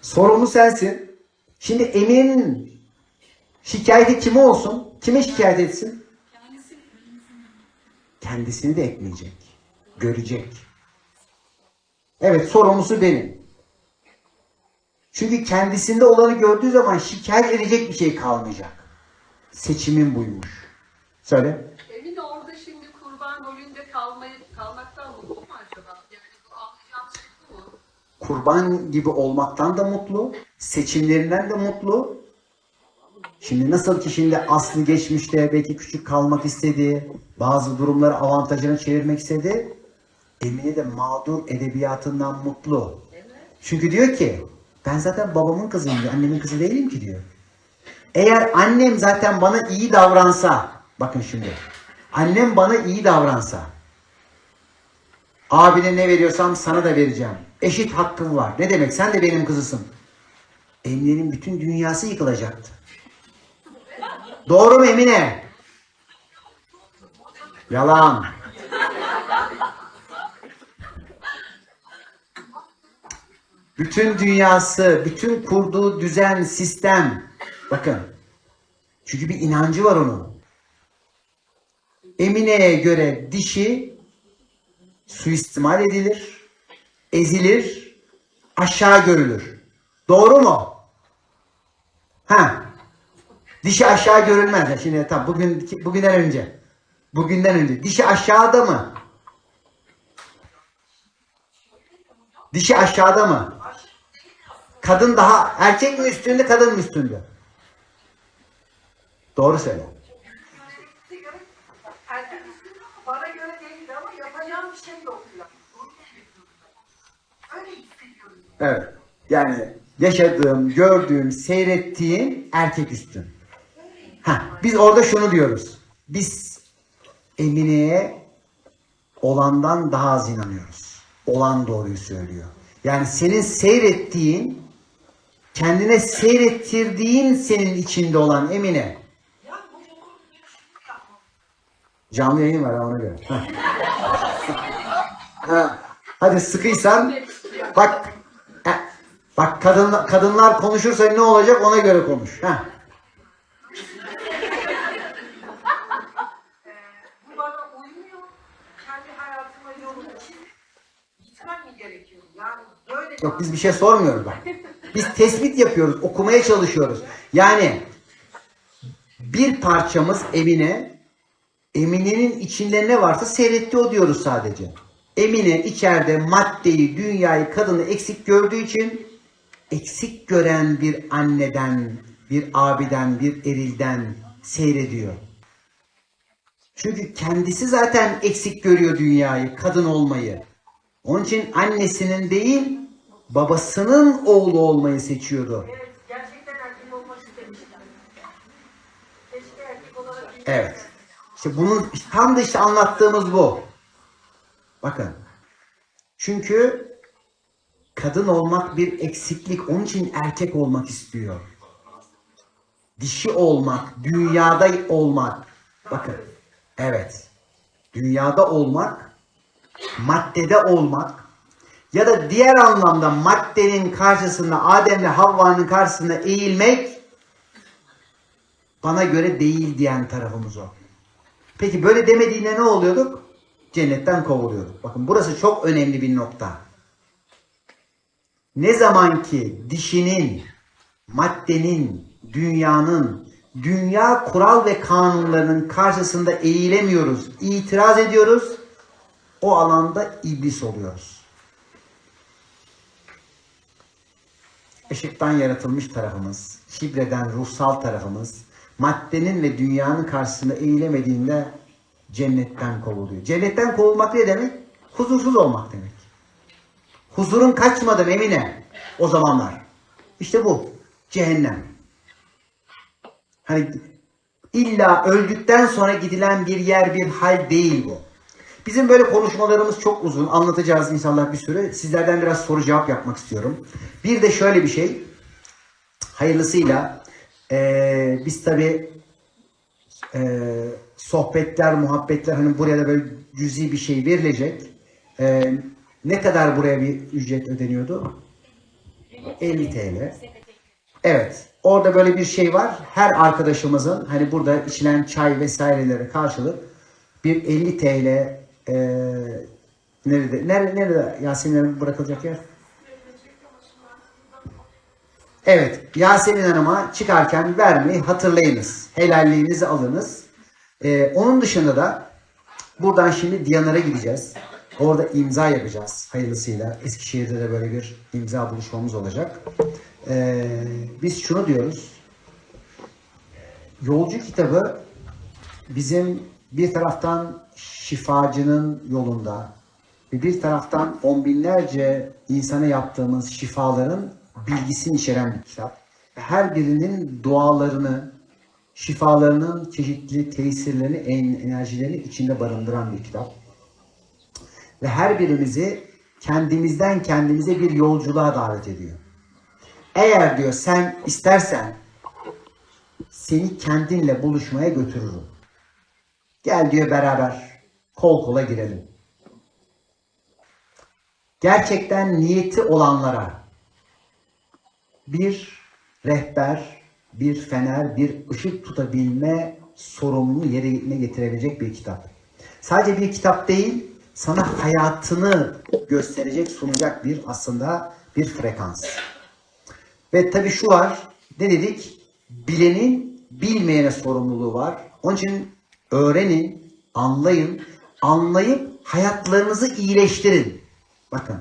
Sorumlu sensin. Şimdi emin şikayeti kime olsun? Kime şikayet etsin? Kendisini de etmeyecek. Görecek. Evet sorumlusu benim. Çünkü kendisinde olanı gördüğü zaman şikayet edecek bir şey kalmayacak. Seçimin buymuş. Söyle. Emin orada şimdi kurban rolünde kalmayı, kalmaktan mutlu mu acaba? Yani bu anlayacağım şey mu? kurban gibi olmaktan da mutlu, seçimlerinden de mutlu. Şimdi nasıl ki şimdi aslı geçmişte belki küçük kalmak istedi, bazı durumları avantajına çevirmek istedi. Emine de mağdur edebiyatından mutlu. Çünkü diyor ki ben zaten babamın kızıyım diyor, annemin kızı değilim ki diyor. Eğer annem zaten bana iyi davransa, bakın şimdi, annem bana iyi davransa, Abine ne veriyorsam sana da vereceğim. Eşit hakkım var. Ne demek? Sen de benim kızısın. Emine'nin bütün dünyası yıkılacaktı. Doğru mu Emine? Yalan. Bütün dünyası, bütün kurduğu düzen, sistem. Bakın. Çünkü bir inancı var onun. Emine'ye göre dişi suistimal edilir, ezilir, aşağı görülür. Doğru mu? Ha. Dişi aşağı görülmez. Şimdi tam bugün bugünden önce. Bugünden önce. Dişi aşağıda mı? Dişi aşağıda mı? Kadın daha erkek mi üstünde, kadın mı üstünde? Doğru söyle. Herkes üstünde ama bana göre değil ama yapacağım bir şey yok. ya. Öyle hissediyorum. Evet. Yani yaşadığım, gördüğüm, seyrettiğim erkek üstün. Ha, biz orada şunu diyoruz. Biz Emine'ye olandan daha az inanıyoruz. Olan doğruyu söylüyor. Yani senin seyrettiğin, kendine seyrettirdiğin senin içinde olan Emine. Canlı yayın var ona göre. Ha. Ha, Hadi sıkıysan bak bak kadın, kadınlar konuşursa ne olacak ona göre konuş. Ha. Yok biz bir şey sormuyoruz bak. Biz tespit yapıyoruz, okumaya çalışıyoruz. Yani bir parçamız Emine, Emine'nin içinde ne varsa seyretti o diyoruz sadece. Emine içeride maddeyi, dünyayı, kadını eksik gördüğü için eksik gören bir anneden, bir abiden, bir erilden seyrediyor. Çünkü kendisi zaten eksik görüyor dünyayı, kadın olmayı. Onun için annesinin değil, babasının oğlu olmayı seçiyordu. Evet, gerçekten erkek olmak. Keşke erkek olarak Evet. İşte bunun tam da işte anlattığımız bu. Bakın. Çünkü kadın olmak bir eksiklik. Onun için erkek olmak istiyor. Dişi olmak, dünyada olmak. Bakın. Evet. Dünyada olmak, maddede olmak ya da diğer anlamda maddenin karşısında Adem'le Havva'nın karşısında eğilmek bana göre değil diyen tarafımız o. Peki böyle demediğinde ne oluyorduk? Cennetten kovuluyorduk. Bakın burası çok önemli bir nokta. Ne zaman ki dişinin, maddenin, dünyanın, dünya kural ve kanunlarının karşısında eğilemiyoruz, itiraz ediyoruz, o alanda iblis oluyoruz. Işıktan yaratılmış tarafımız, şibreden ruhsal tarafımız, maddenin ve dünyanın karşısında eğilemediğinde cennetten kovuluyor. Cennetten kovulmak ne demek? Huzursuz olmak demek. Huzurun kaçmadı Emine o zamanlar. İşte bu. Cehennem. Hani illa öldükten sonra gidilen bir yer bir hal değil bu. Bizim böyle konuşmalarımız çok uzun. Anlatacağız inşallah bir sürü. Sizlerden biraz soru cevap yapmak istiyorum. Bir de şöyle bir şey. Hayırlısıyla eee, biz tabii eee, sohbetler, muhabbetler hani buraya da böyle cüzi bir şey verilecek. Eee, ne kadar buraya bir ücret ödeniyordu? 50 TL. Evet. Orada böyle bir şey var. Her arkadaşımızın hani burada içilen çay vesairelere karşılık bir 50 TL e, nerede, nerede, nerede Yasemin bırakılacak yer? Evet. Yasemin Hanım'a çıkarken vermeyi hatırlayınız. Helalliğinizi alınız. E, onun dışında da buradan şimdi Diyanar'a gideceğiz. Orada imza yapacağız hayırlısıyla. Eskişehir'de de böyle bir imza buluşmamız olacak. Ee, biz şunu diyoruz. Yolcu kitabı bizim bir taraftan şifacının yolunda ve bir taraftan on binlerce insana yaptığımız şifaların bilgisini içeren bir kitap. Her birinin dualarını, şifalarının çeşitli tesirlerini, en- enerjilerini içinde barındıran bir kitap. Ve her birimizi kendimizden kendimize bir yolculuğa davet ediyor. Eğer diyor sen istersen seni kendinle buluşmaya götürürüm. Gel diyor beraber kol kola girelim. Gerçekten niyeti olanlara bir rehber, bir fener, bir ışık tutabilme sorumluluğu yerine getirebilecek bir kitap. Sadece bir kitap değil, sana hayatını gösterecek, sunacak bir aslında bir frekans. Ve tabii şu var, ne dedik? Bilenin bilmeyene sorumluluğu var. Onun için öğrenin, anlayın, anlayıp hayatlarınızı iyileştirin. Bakın,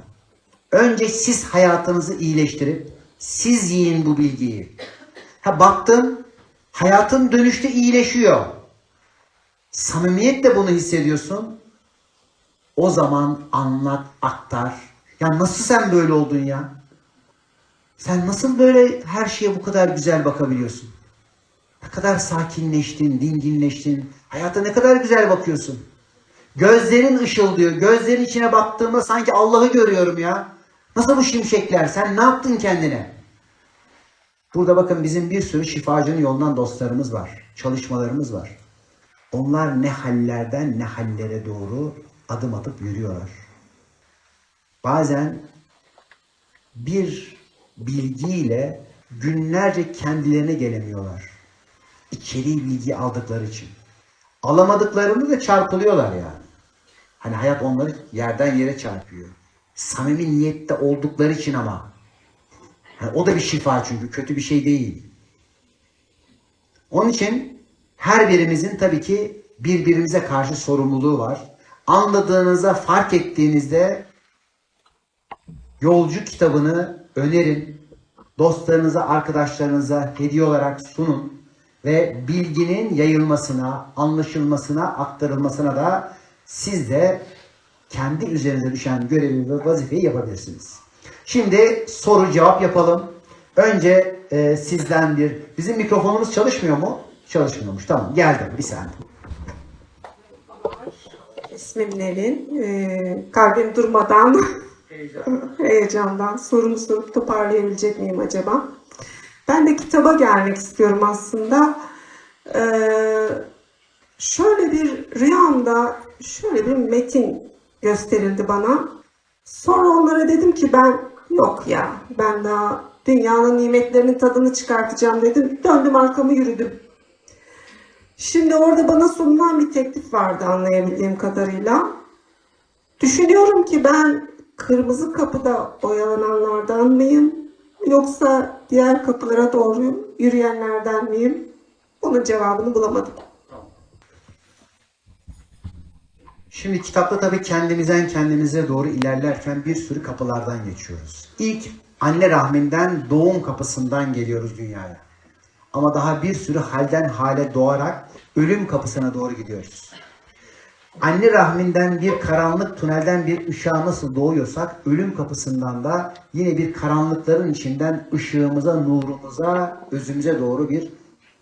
önce siz hayatınızı iyileştirip siz yiyin bu bilgiyi. Ha baktın, hayatın dönüşte iyileşiyor. Samimiyetle bunu hissediyorsun. O zaman anlat, aktar. Ya nasıl sen böyle oldun ya? Sen nasıl böyle her şeye bu kadar güzel bakabiliyorsun? Kadar sakinleştin, dinginleştin. Hayata ne kadar güzel bakıyorsun. Gözlerin ışıldıyor. Gözlerin içine baktığımda sanki Allah'ı görüyorum ya. Nasıl bu şimşekler? Sen ne yaptın kendine? Burada bakın bizim bir sürü şifacının yolundan dostlarımız var. Çalışmalarımız var. Onlar ne hallerden ne hallere doğru adım atıp yürüyorlar. Bazen bir bilgiyle günlerce kendilerine gelemiyorlar. İçeriği bilgi aldıkları için. Alamadıklarında da çarpılıyorlar yani. Hani hayat onları yerden yere çarpıyor. Samimi niyette oldukları için ama. Hani o da bir şifa çünkü kötü bir şey değil. Onun için her birimizin tabii ki birbirimize karşı sorumluluğu var. Anladığınızda, fark ettiğinizde Yolcu kitabını önerin. Dostlarınıza, arkadaşlarınıza hediye olarak sunun. Ve bilginin yayılmasına, anlaşılmasına, aktarılmasına da siz de kendi üzerinize düşen görevi ve vazifeyi yapabilirsiniz. Şimdi soru cevap yapalım. Önce e, sizden bir... Bizim mikrofonumuz çalışmıyor mu? Çalışmıyormuş. Tamam geldim bir saniye. İsmim Nevin. Ee, kalbim durmadan <laughs> heyecandan sorumu sorup toparlayabilecek miyim acaba? Ben de kitaba gelmek istiyorum aslında. Ee, şöyle bir rüyamda şöyle bir metin gösterildi bana. Sonra onlara dedim ki ben yok ya ben daha dünyanın nimetlerinin tadını çıkartacağım dedim. Döndüm arkamı yürüdüm. Şimdi orada bana sunulan bir teklif vardı anlayabildiğim kadarıyla. Düşünüyorum ki ben kırmızı kapıda oyalananlardan mıyım? Yoksa diğer kapılara doğru yürüyenlerden miyim? Bunun cevabını bulamadım. Şimdi kitapta tabii kendimizden kendimize doğru ilerlerken bir sürü kapılardan geçiyoruz. İlk anne rahminden doğum kapısından geliyoruz dünyaya. Ama daha bir sürü halden hale doğarak ölüm kapısına doğru gidiyoruz. Anne rahminden bir karanlık tünelden bir ışığa nasıl doğuyorsak ölüm kapısından da yine bir karanlıkların içinden ışığımıza, nurumuza, özümüze doğru bir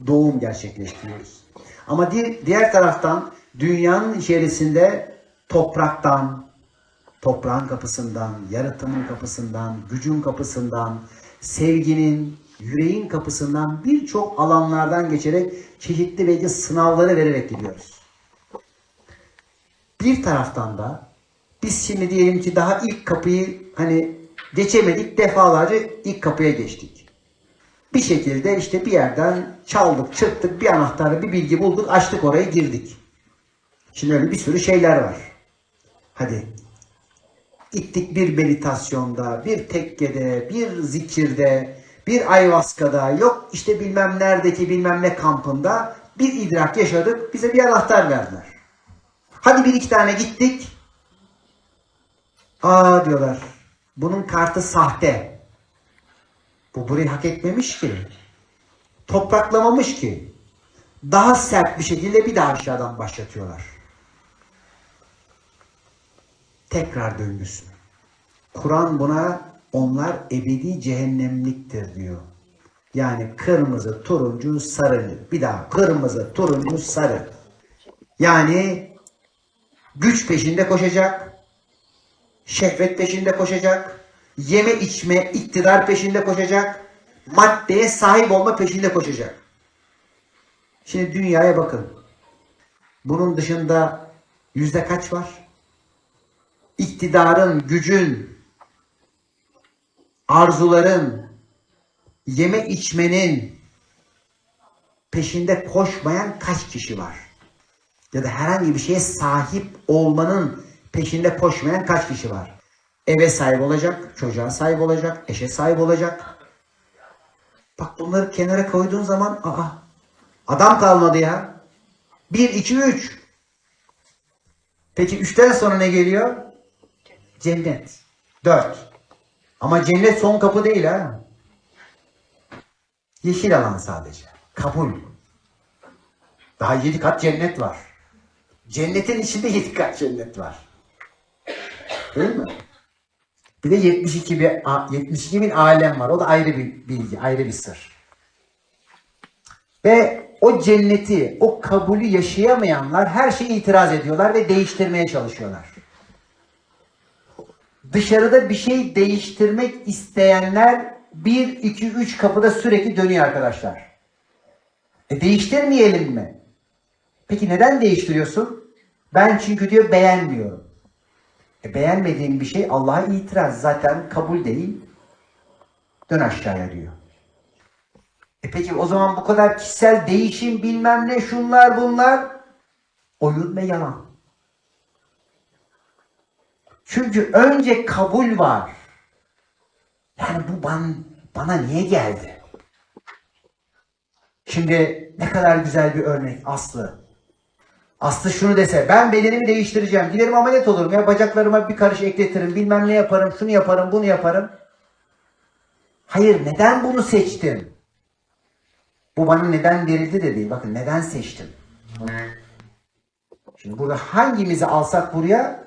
doğum gerçekleştiriyoruz. Ama di- diğer taraftan dünyanın içerisinde topraktan, toprağın kapısından, yaratımın kapısından, gücün kapısından, sevginin, yüreğin kapısından birçok alanlardan geçerek çeşitli belki sınavları vererek gidiyoruz. Bir taraftan da biz şimdi diyelim ki daha ilk kapıyı hani geçemedik defalarca ilk kapıya geçtik. Bir şekilde işte bir yerden çaldık, çırptık, bir anahtarla bir bilgi bulduk, açtık orayı girdik. Şimdi öyle bir sürü şeyler var. Hadi gittik bir meditasyonda, bir tekkede, bir zikirde, bir ayvaskada, yok işte bilmem neredeki bilmem ne kampında bir idrak yaşadık, bize bir anahtar verdiler. Hadi bir iki tane gittik. Aa diyorlar, bunun kartı sahte. Bu burayı hak etmemiş ki. Topraklamamış ki. Daha sert bir şekilde bir daha aşağıdan başlatıyorlar. Tekrar döngüsü. Kur'an buna onlar ebedi cehennemliktir diyor. Yani kırmızı, turuncu, sarı. Bir daha kırmızı, turuncu, sarı. Yani güç peşinde koşacak, şehvet peşinde koşacak, yeme içme, iktidar peşinde koşacak, maddeye sahip olma peşinde koşacak. Şimdi dünyaya bakın. Bunun dışında yüzde kaç var? İktidarın, gücün, arzuların, yeme içmenin peşinde koşmayan kaç kişi var? Ya da herhangi bir şeye sahip olmanın peşinde koşmayan kaç kişi var? Eve sahip olacak, çocuğa sahip olacak, eşe sahip olacak. Bak bunları kenara koyduğun zaman aa adam kalmadı ya. 1, 2, 3. Peki 3'ten sonra ne geliyor? Cennet. 4. Ama cennet son kapı değil ha. Yeşil alan sadece. Kabul. Daha 7 kat cennet var. Cennetin içinde 7 kat cennet var. Değil mi? Bir de 72 bir 72 bin alem var. O da ayrı bir bilgi, ayrı bir sır. Ve o cenneti, o kabulü yaşayamayanlar her şeye itiraz ediyorlar ve değiştirmeye çalışıyorlar. Dışarıda bir şey değiştirmek isteyenler 1, 2, 3 kapıda sürekli dönüyor arkadaşlar. E değiştirmeyelim mi? Peki neden değiştiriyorsun? Ben çünkü diyor beğenmiyorum. E beğenmediğin bir şey Allah'a itiraz. Zaten kabul değil. Dön aşağıya diyor. E peki o zaman bu kadar kişisel değişim bilmem ne şunlar bunlar oyun ve yalan. Çünkü önce kabul var. Yani bu bana, bana niye geldi? Şimdi ne kadar güzel bir örnek Aslı. Aslı şunu dese ben bedenimi değiştireceğim. Giderim ameliyat olurum ya bacaklarıma bir karış ekletirim bilmem ne yaparım şunu yaparım bunu yaparım. Hayır neden bunu seçtim? Bu bana neden verildi de değil. Bakın neden seçtim? Şimdi burada hangimizi alsak buraya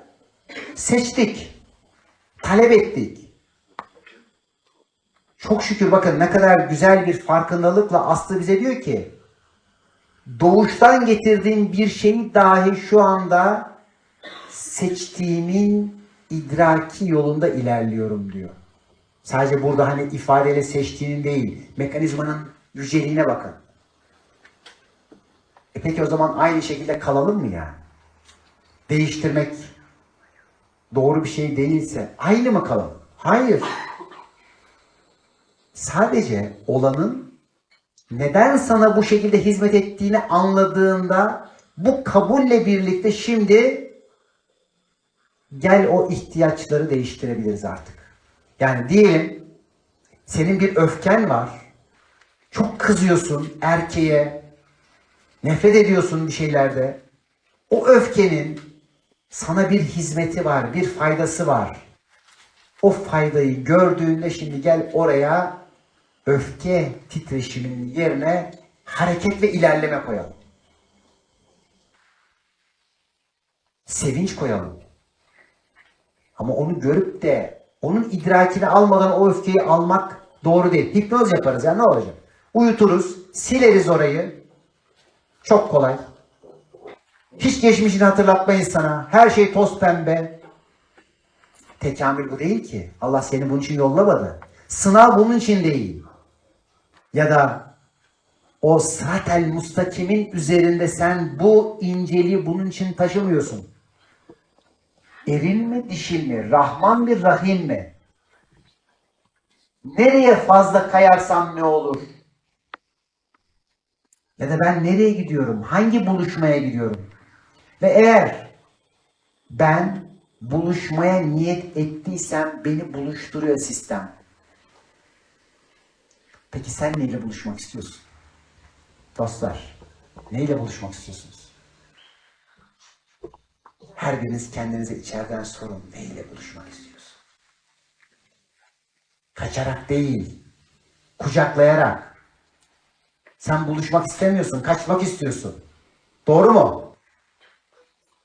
seçtik. Talep ettik. Çok şükür bakın ne kadar güzel bir farkındalıkla Aslı bize diyor ki doğuştan getirdiğim bir şeyi dahi şu anda seçtiğimin idraki yolunda ilerliyorum diyor. Sadece burada hani ifadeyle seçtiğinin değil, mekanizmanın yüceliğine bakın. E peki o zaman aynı şekilde kalalım mı yani? Değiştirmek doğru bir şey değilse aynı mı kalalım? Hayır. Sadece olanın neden sana bu şekilde hizmet ettiğini anladığında bu kabulle birlikte şimdi gel o ihtiyaçları değiştirebiliriz artık. Yani diyelim senin bir öfken var. Çok kızıyorsun erkeğe. Nefret ediyorsun bir şeylerde. O öfkenin sana bir hizmeti var, bir faydası var. O faydayı gördüğünde şimdi gel oraya öfke titreşiminin yerine hareket ve ilerleme koyalım. Sevinç koyalım. Ama onu görüp de onun idrakini almadan o öfkeyi almak doğru değil. Hipnoz yaparız ya ne olacak? Uyuturuz, sileriz orayı. Çok kolay. Hiç geçmişini hatırlatmayız sana. Her şey toz pembe. Tekamül bu değil ki. Allah seni bunun için yollamadı. Sınav bunun için değil. Ya da o sıratel mustakimin üzerinde sen bu inceliği bunun için taşımıyorsun. Erin mi dişil mi? Rahman mi Rahim mi? Nereye fazla kayarsam ne olur? Ya da ben nereye gidiyorum? Hangi buluşmaya gidiyorum? Ve eğer ben buluşmaya niyet ettiysem beni buluşturuyor sistem. Peki sen neyle buluşmak istiyorsun? Dostlar, neyle buluşmak istiyorsunuz? Her biriniz kendinize içeriden sorun. Neyle buluşmak istiyorsun? Kaçarak değil, kucaklayarak. Sen buluşmak istemiyorsun, kaçmak istiyorsun. Doğru mu?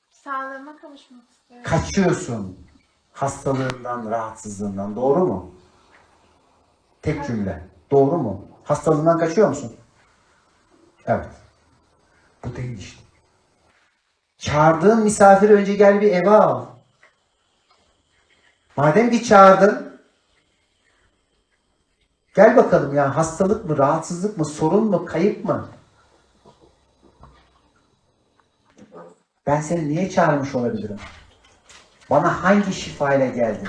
Sağlığıma kavuşmak istiyorum. Kaçıyorsun hastalığından, rahatsızlığından. Doğru mu? Tek cümle. Doğru mu? Hastalığından kaçıyor musun? Evet. Bu değil işte. Çağırdığın misafiri önce gel bir eve al. Madem ki çağırdın, gel bakalım ya hastalık mı, rahatsızlık mı, sorun mu, kayıp mı? Ben seni niye çağırmış olabilirim? Bana hangi şifayla geldin?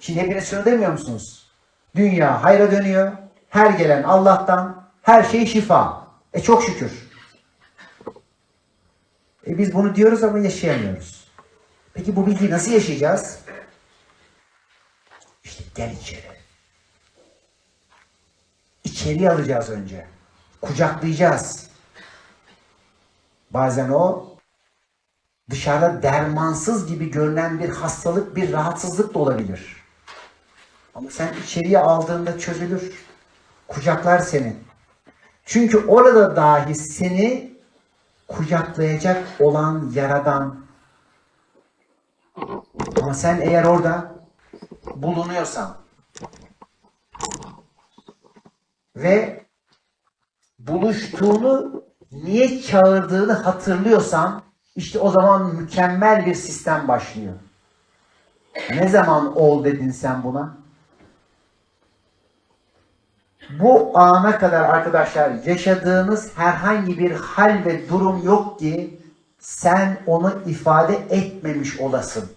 Şimdi hepiniz şunu demiyor musunuz? Dünya hayra dönüyor. Her gelen Allah'tan. Her şey şifa. E çok şükür. E biz bunu diyoruz ama yaşayamıyoruz. Peki bu bilgiyi nasıl yaşayacağız? İşte gel içeri. İçeri alacağız önce. Kucaklayacağız. Bazen o dışarıda dermansız gibi görünen bir hastalık, bir rahatsızlık da olabilir. Ama sen içeriye aldığında çözülür. Kucaklar seni. Çünkü orada dahi seni kucaklayacak olan yaradan. Ama sen eğer orada bulunuyorsan ve buluştuğunu niye çağırdığını hatırlıyorsan işte o zaman mükemmel bir sistem başlıyor. Ne zaman ol dedin sen buna? Bu ana kadar arkadaşlar yaşadığınız herhangi bir hal ve durum yok ki sen onu ifade etmemiş olasın.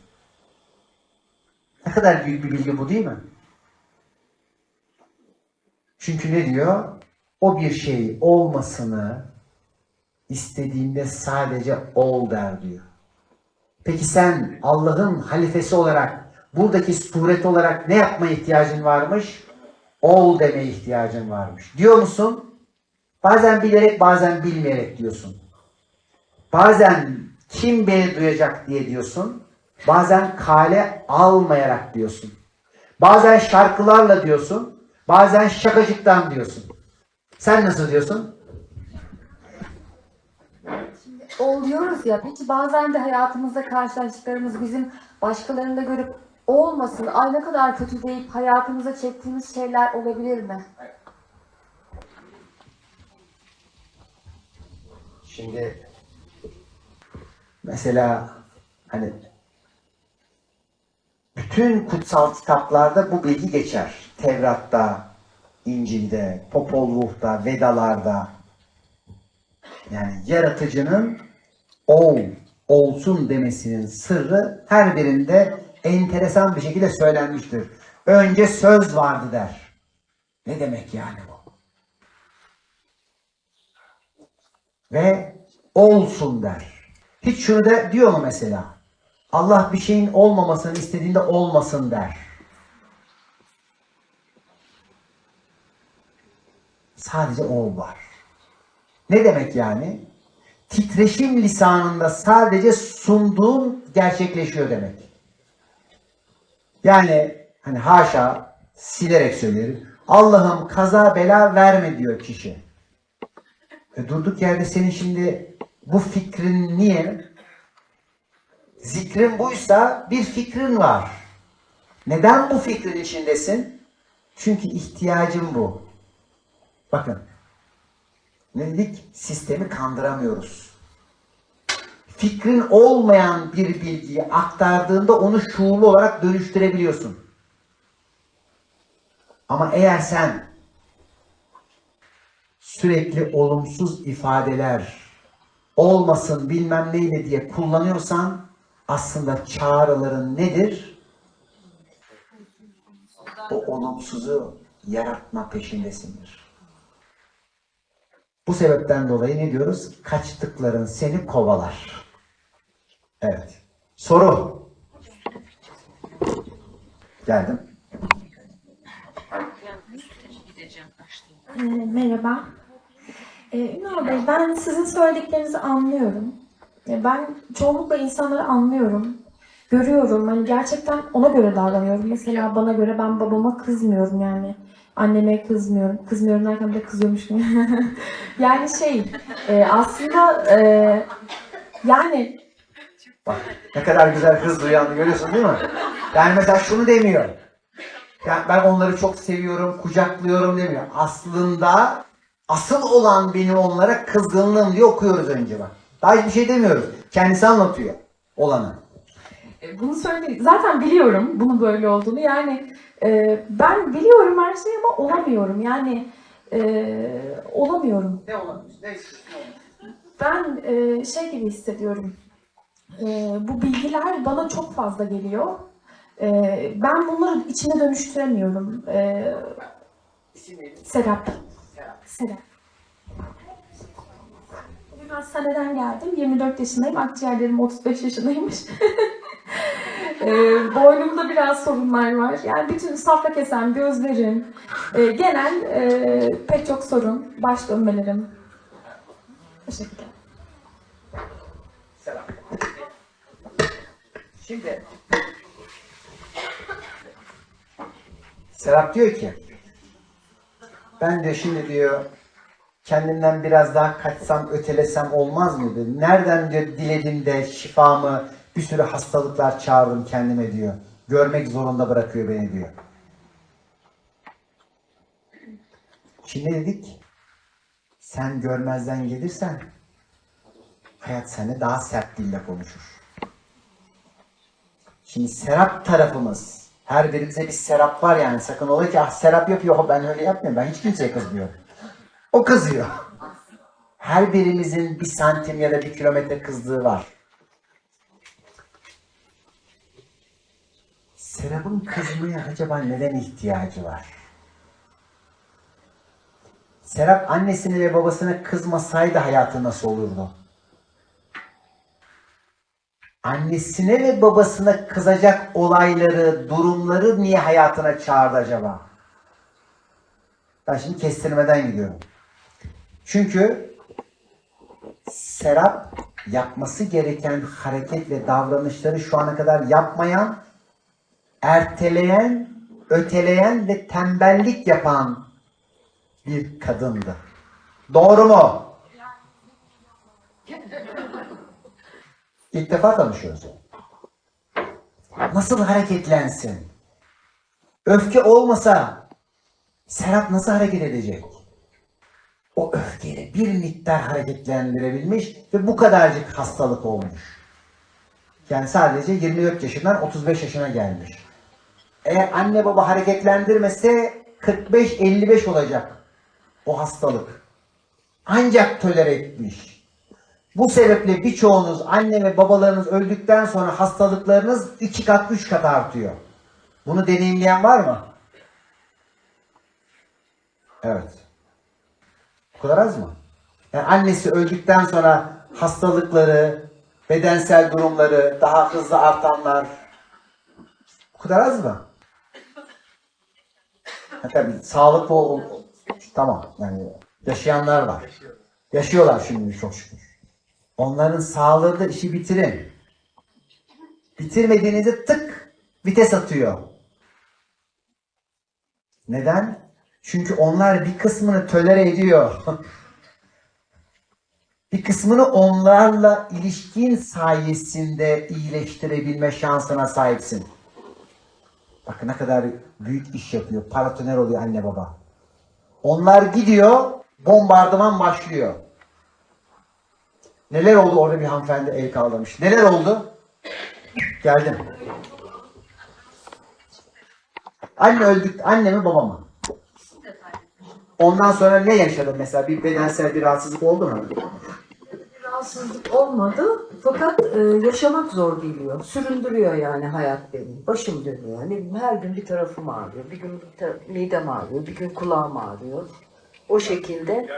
Ne kadar büyük bir bilgi bu değil mi? Çünkü ne diyor? O bir şey olmasını istediğinde sadece ol der diyor. Peki sen Allah'ın halifesi olarak buradaki suret olarak ne yapmaya ihtiyacın varmış? Ol demeye ihtiyacın varmış. Diyor musun? Bazen bilerek bazen bilmeyerek diyorsun. Bazen kim beni duyacak diye diyorsun. Bazen kale almayarak diyorsun. Bazen şarkılarla diyorsun. Bazen şakacıktan diyorsun. Sen nasıl diyorsun? oluyoruz ya. Peki bazen de hayatımızda karşılaştıklarımız bizim başkalarında görüp olmasın, ay ne kadar kötü deyip hayatımıza çektiğimiz şeyler olabilir mi? Şimdi mesela hani bütün kutsal kitaplarda bu bilgi geçer. Tevrat'ta, İncil'de, Popol Vuh'ta, Vedalarda. Yani yaratıcının ol, olsun demesinin sırrı her birinde enteresan bir şekilde söylenmiştir. Önce söz vardı der. Ne demek yani bu? Ve olsun der. Hiç şunu da diyor mu mesela? Allah bir şeyin olmamasını istediğinde olmasın der. Sadece ol var. Ne demek yani? Titreşim lisanında sadece sunduğun gerçekleşiyor demek. Yani hani haşa silerek söylerim. Allah'ım kaza bela verme diyor kişi. E durduk yerde senin şimdi bu fikrin niye? Zikrin buysa bir fikrin var. Neden bu fikrin içindesin? Çünkü ihtiyacın bu. Bakın. Ne dedik? Sistemi kandıramıyoruz. Fikrin olmayan bir bilgiyi aktardığında onu şuurlu olarak dönüştürebiliyorsun. Ama eğer sen sürekli olumsuz ifadeler olmasın bilmem neyle diye kullanıyorsan aslında çağrıların nedir? O olumsuzu yaratma peşindesindir. Bu sebepten dolayı ne diyoruz? Kaçtıkların seni kovalar. Evet. Soru. Geldim. Ee, merhaba. Ee, Ünal Bey, ben sizin söylediklerinizi anlıyorum. Ee, ben çoğunlukla insanları anlıyorum. Görüyorum. Hani gerçekten ona göre davranıyorum. Mesela bana göre ben babama kızmıyorum yani. Anneme kızmıyorum. Kızmıyorum derken de kızıyormuşum. <laughs> yani şey, e, aslında e, yani Bak ne kadar güzel hız duyanı görüyorsun değil mi? Yani mesela şunu demiyor. Yani ben onları çok seviyorum, kucaklıyorum demiyor. Aslında asıl olan benim onlara kızgınlığım diye okuyoruz önce bak. Daha hiçbir şey demiyoruz. Kendisi anlatıyor olanı. E, Bunu söyle zaten biliyorum bunun böyle olduğunu. Yani e, ben biliyorum her şeyi ama olamıyorum. Yani e, olamıyorum. Ne olabilir? Ne Ben e, şey gibi hissediyorum. E, bu bilgiler bana çok fazla geliyor. E, ben bunları içine dönüştüremiyorum. E, Serap. Serap. Bugün hastaneden geldim. 24 yaşındayım. Akciğerlerim 35 yaşındaymış. <laughs> boynumda biraz sorunlar var. Yani bütün safra kesen gözlerim, e, genel e, pek çok sorun, baş dönmelerim. Teşekkürler. Selam. Şimdi Serap diyor ki ben de şimdi diyor kendimden biraz daha kaçsam ötelesem olmaz mıydı? Nereden diyor diledim de şifamı bir sürü hastalıklar çağırdım kendime diyor. Görmek zorunda bırakıyor beni diyor. Şimdi dedik sen görmezden gelirsen hayat seninle daha sert dille konuşur. Şimdi Serap tarafımız, her birimize bir Serap var yani. Sakın ola ki ah Serap yapıyor, ben öyle yapmıyorum. Ben hiç kimseye kızmıyorum. O kızıyor. Her birimizin bir santim ya da bir kilometre kızdığı var. Serap'ın kızmaya acaba neden ihtiyacı var? Serap annesine ve babasına kızmasaydı hayatı nasıl olurdu? Annesine ve babasına kızacak olayları, durumları niye hayatına çağırdı acaba? Ben şimdi kestirmeden gidiyorum. Çünkü Serap yapması gereken hareket ve davranışları şu ana kadar yapmayan, erteleyen, öteleyen ve tembellik yapan bir kadındı. Doğru mu? <laughs> İlk defa tanışıyoruz. Nasıl hareketlensin? Öfke olmasa Serap nasıl hareket edecek? O öfkeyi bir miktar hareketlendirebilmiş ve bu kadarcık hastalık olmuş. Yani sadece 24 yaşından 35 yaşına gelmiş. Eğer anne baba hareketlendirmese 45-55 olacak o hastalık. Ancak tolere etmiş. Bu sebeple birçoğunuz anne ve babalarınız öldükten sonra hastalıklarınız iki kat, üç kat artıyor. Bunu deneyimleyen var mı? Evet. Bu kadar az mı? Yani annesi öldükten sonra hastalıkları, bedensel durumları daha hızlı artanlar. Bu kadar az mı? Ha, tabii sağlıklı ol, tamam yani yaşayanlar var. Yaşıyorlar şimdi çok şükür. Onların sağlığı da işi bitirin. Bitirmediğinizde tık vites atıyor. Neden? Çünkü onlar bir kısmını tölere ediyor. <laughs> bir kısmını onlarla ilişkin sayesinde iyileştirebilme şansına sahipsin. Bakın ne kadar büyük iş yapıyor. Paratoner oluyor anne baba. Onlar gidiyor, bombardıman başlıyor. Neler oldu orada bir hanımefendi el kaldırmış. Neler oldu? Geldim. Anne öldük, anne mi baba mı? Ondan sonra ne yaşadın mesela? Bir bedensel bir rahatsızlık oldu mu? rahatsızlık olmadı fakat e, yaşamak zor geliyor. Süründürüyor yani hayat beni. Başım dönüyor. Ne her gün bir tarafım ağrıyor. Bir gün bir tar- midem ağrıyor. Bir gün kulağım ağrıyor. O şekilde.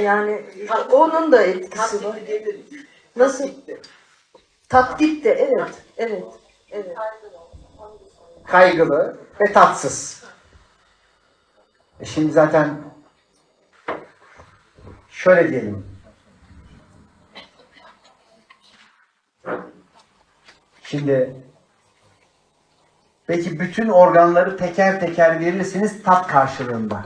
Yani onun da etkisi var. Nasıl? Tat gitti. Evet. Evet. Evet. Kaygılı ve tatsız. E şimdi zaten şöyle diyelim. Şimdi belki bütün organları teker teker verirsiniz tat karşılığında.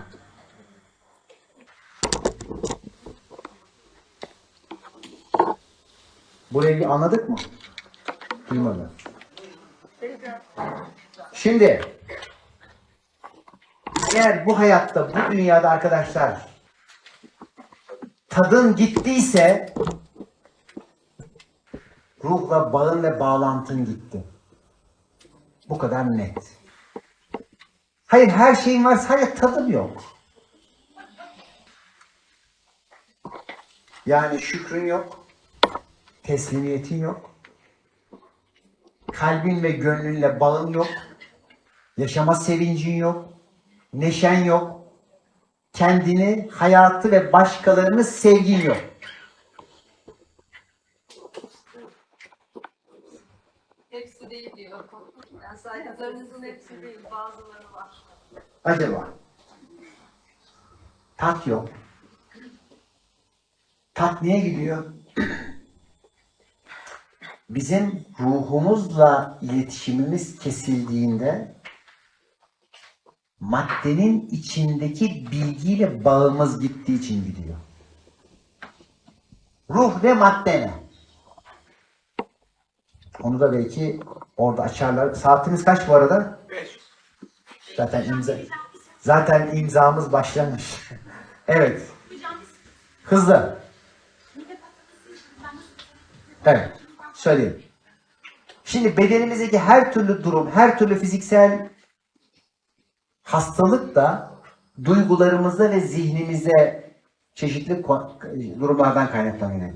Bir anladık mı? Duymadı. Şimdi eğer bu hayatta, bu dünyada arkadaşlar tadın gittiyse ruhla bağın ve bağlantın gitti. Bu kadar net. Hayır her şeyin var sadece tadım yok. Yani şükrün yok. Teslimiyetin yok. Kalbin ve gönlünle bağın yok. Yaşama sevincin yok. Neşen yok. Kendini, hayatı ve başkalarını sevgin yok. Hepsi değil diyor. Yani saydıklarınızın hepsi değil, bazıları var. Acaba? Tat yok. Tat niye gidiyor? Bizim ruhumuzla iletişimimiz kesildiğinde maddenin içindeki bilgiyle bağımız gittiği için gidiyor. Ruh ne madde ne? Onu da belki orada açarlar. Saatimiz kaç bu arada? Zaten imza zaten imzamız başlamış. <laughs> evet. Hızlı. Evet. Söyleyeyim. Şimdi bedenimizdeki her türlü durum, her türlü fiziksel hastalık da duygularımızda ve zihnimize çeşitli durumlardan kaynaklanıyor.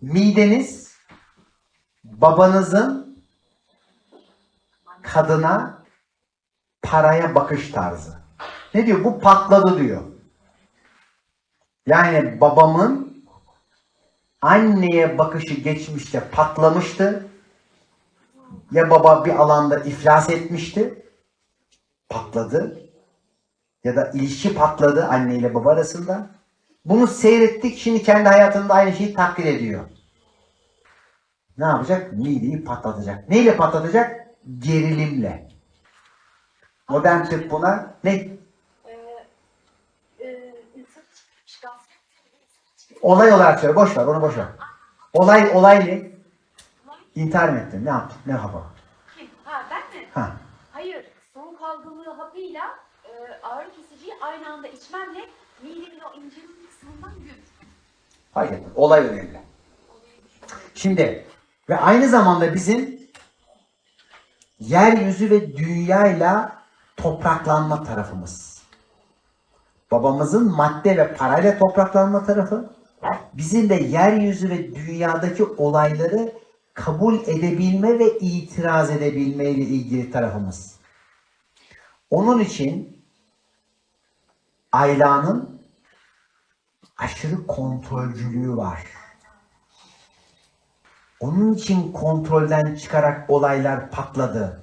Mideniz babanızın kadına paraya bakış tarzı. Ne diyor? Bu patladı diyor. Yani babamın anneye bakışı geçmişte patlamıştı. Ya baba bir alanda iflas etmişti. Patladı. Ya da ilişki patladı anne ile baba arasında. Bunu seyrettik. Şimdi kendi hayatında aynı şeyi takdir ediyor. Ne yapacak? Mideyi patlatacak. Neyle patlatacak? Gerilimle. Modern tıp buna ne? Olay olarak söyle. Boş ver. Onu boş ver. Olay olay ne? İntihar mı ettin? Ne yaptın? Ne hava? Kim? Ha ben mi? Ha. Hayır. Soğuk algınlığı hapıyla e, ağrı kesiciyi aynı anda içmemle midemin o incelik kısmından gün. Fark etmez. Olay önemli. Şimdi ve aynı zamanda bizim yeryüzü ve dünyayla topraklanma tarafımız. Babamızın madde ve parayla topraklanma tarafı, bizim de yeryüzü ve dünyadaki olayları kabul edebilme ve itiraz edebilme ile ilgili tarafımız. Onun için Ayla'nın aşırı kontrolcülüğü var. Onun için kontrolden çıkarak olaylar patladı.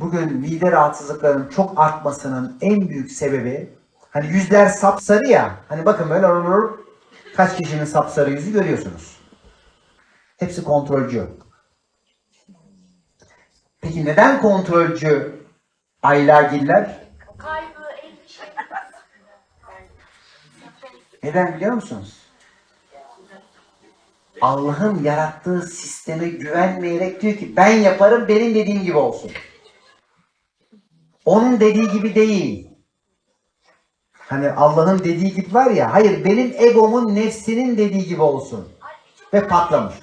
Bugün mide rahatsızlıklarının çok artmasının en büyük sebebi hani yüzler sapsarı ya. Hani bakın böyle kaç kişinin sapsarı yüzü görüyorsunuz. Hepsi kontrolcü. Peki neden kontrolcü aylagiller? Neden biliyor musunuz? Allah'ın yarattığı sisteme güvenmeyerek diyor ki ben yaparım benim dediğim gibi olsun. Onun dediği gibi değil. Hani Allah'ın dediği gibi var ya, hayır benim egomun nefsinin dediği gibi olsun. Ve patlamış.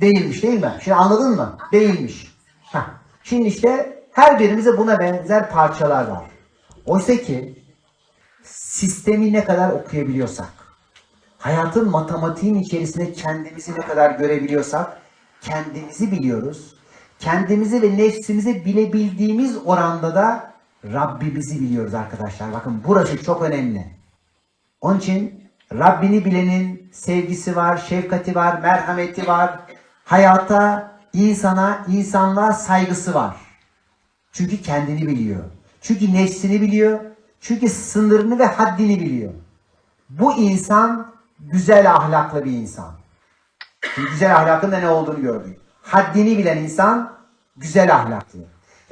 Değilmiş değil mi? Şimdi anladın mı? Değilmiş. Heh. Şimdi işte her birimize buna benzer parçalar var. Oysa ki sistemi ne kadar okuyabiliyorsak, hayatın matematiğin içerisinde kendimizi ne kadar görebiliyorsak, kendimizi biliyoruz. Kendimizi ve nefsimizi bilebildiğimiz oranda da Rabbimizi biliyoruz arkadaşlar. Bakın burası çok önemli. Onun için Rabbini bilenin sevgisi var, şefkati var, merhameti var. Hayata, insana, insanlığa saygısı var. Çünkü kendini biliyor. Çünkü nefsini biliyor. Çünkü sınırını ve haddini biliyor. Bu insan güzel ahlaklı bir insan. Şimdi güzel ahlakın da ne olduğunu gördük. Haddini bilen insan güzel ahlaklı.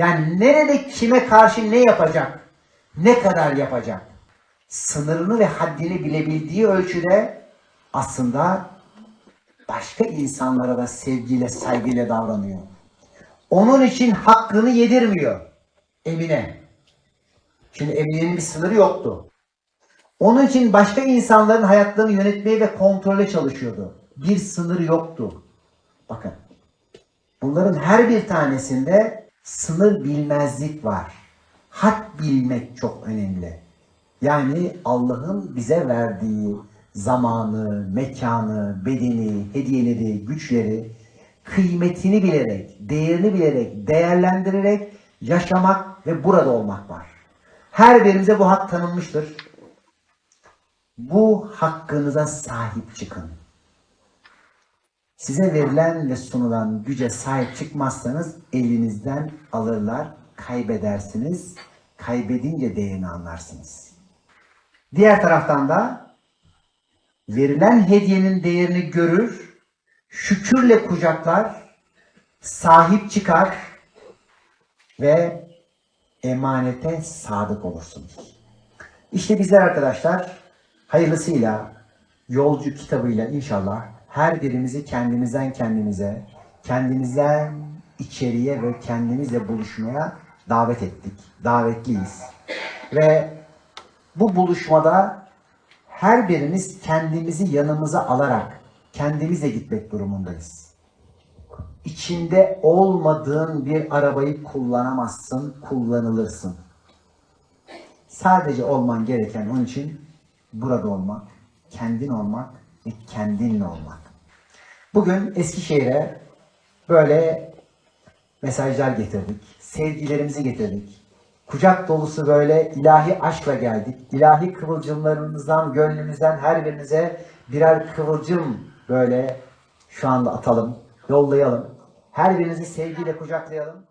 Yani nerede kime karşı ne yapacak, ne kadar yapacak, sınırını ve haddini bilebildiği ölçüde aslında başka insanlara da sevgiyle, saygıyla davranıyor. Onun için hakkını yedirmiyor Emine. Şimdi Emine'nin bir sınırı yoktu. Onun için başka insanların hayatlarını yönetmeye ve kontrole çalışıyordu. Bir sınır yoktu. Bakın. Bunların her bir tanesinde sınır bilmezlik var. Had bilmek çok önemli. Yani Allah'ın bize verdiği zamanı, mekanı, bedeni, hediyeleri, güçleri kıymetini bilerek, değerini bilerek, değerlendirerek yaşamak ve burada olmak var. Her birimize bu hak tanınmıştır. Bu hakkınıza sahip çıkın. Size verilen ve sunulan güce sahip çıkmazsanız elinizden alırlar, kaybedersiniz. Kaybedince değerini anlarsınız. Diğer taraftan da verilen hediyenin değerini görür, şükürle kucaklar, sahip çıkar ve emanete sadık olursunuz. İşte bizler arkadaşlar hayırlısıyla yolcu kitabıyla inşallah her birimizi kendimizden kendimize, kendimizden içeriye ve kendimizle buluşmaya davet ettik. Davetliyiz. Ve bu buluşmada her birimiz kendimizi yanımıza alarak kendimizle gitmek durumundayız. İçinde olmadığın bir arabayı kullanamazsın, kullanılırsın. Sadece olman gereken onun için burada olmak, kendin olmak ve kendinle olmak. Bugün Eskişehir'e böyle mesajlar getirdik. Sevgilerimizi getirdik. Kucak dolusu böyle ilahi aşkla geldik. İlahi kıvılcımlarımızdan, gönlümüzden her birinize birer kıvılcım böyle şu anda atalım, yollayalım. Her birinizi sevgiyle kucaklayalım.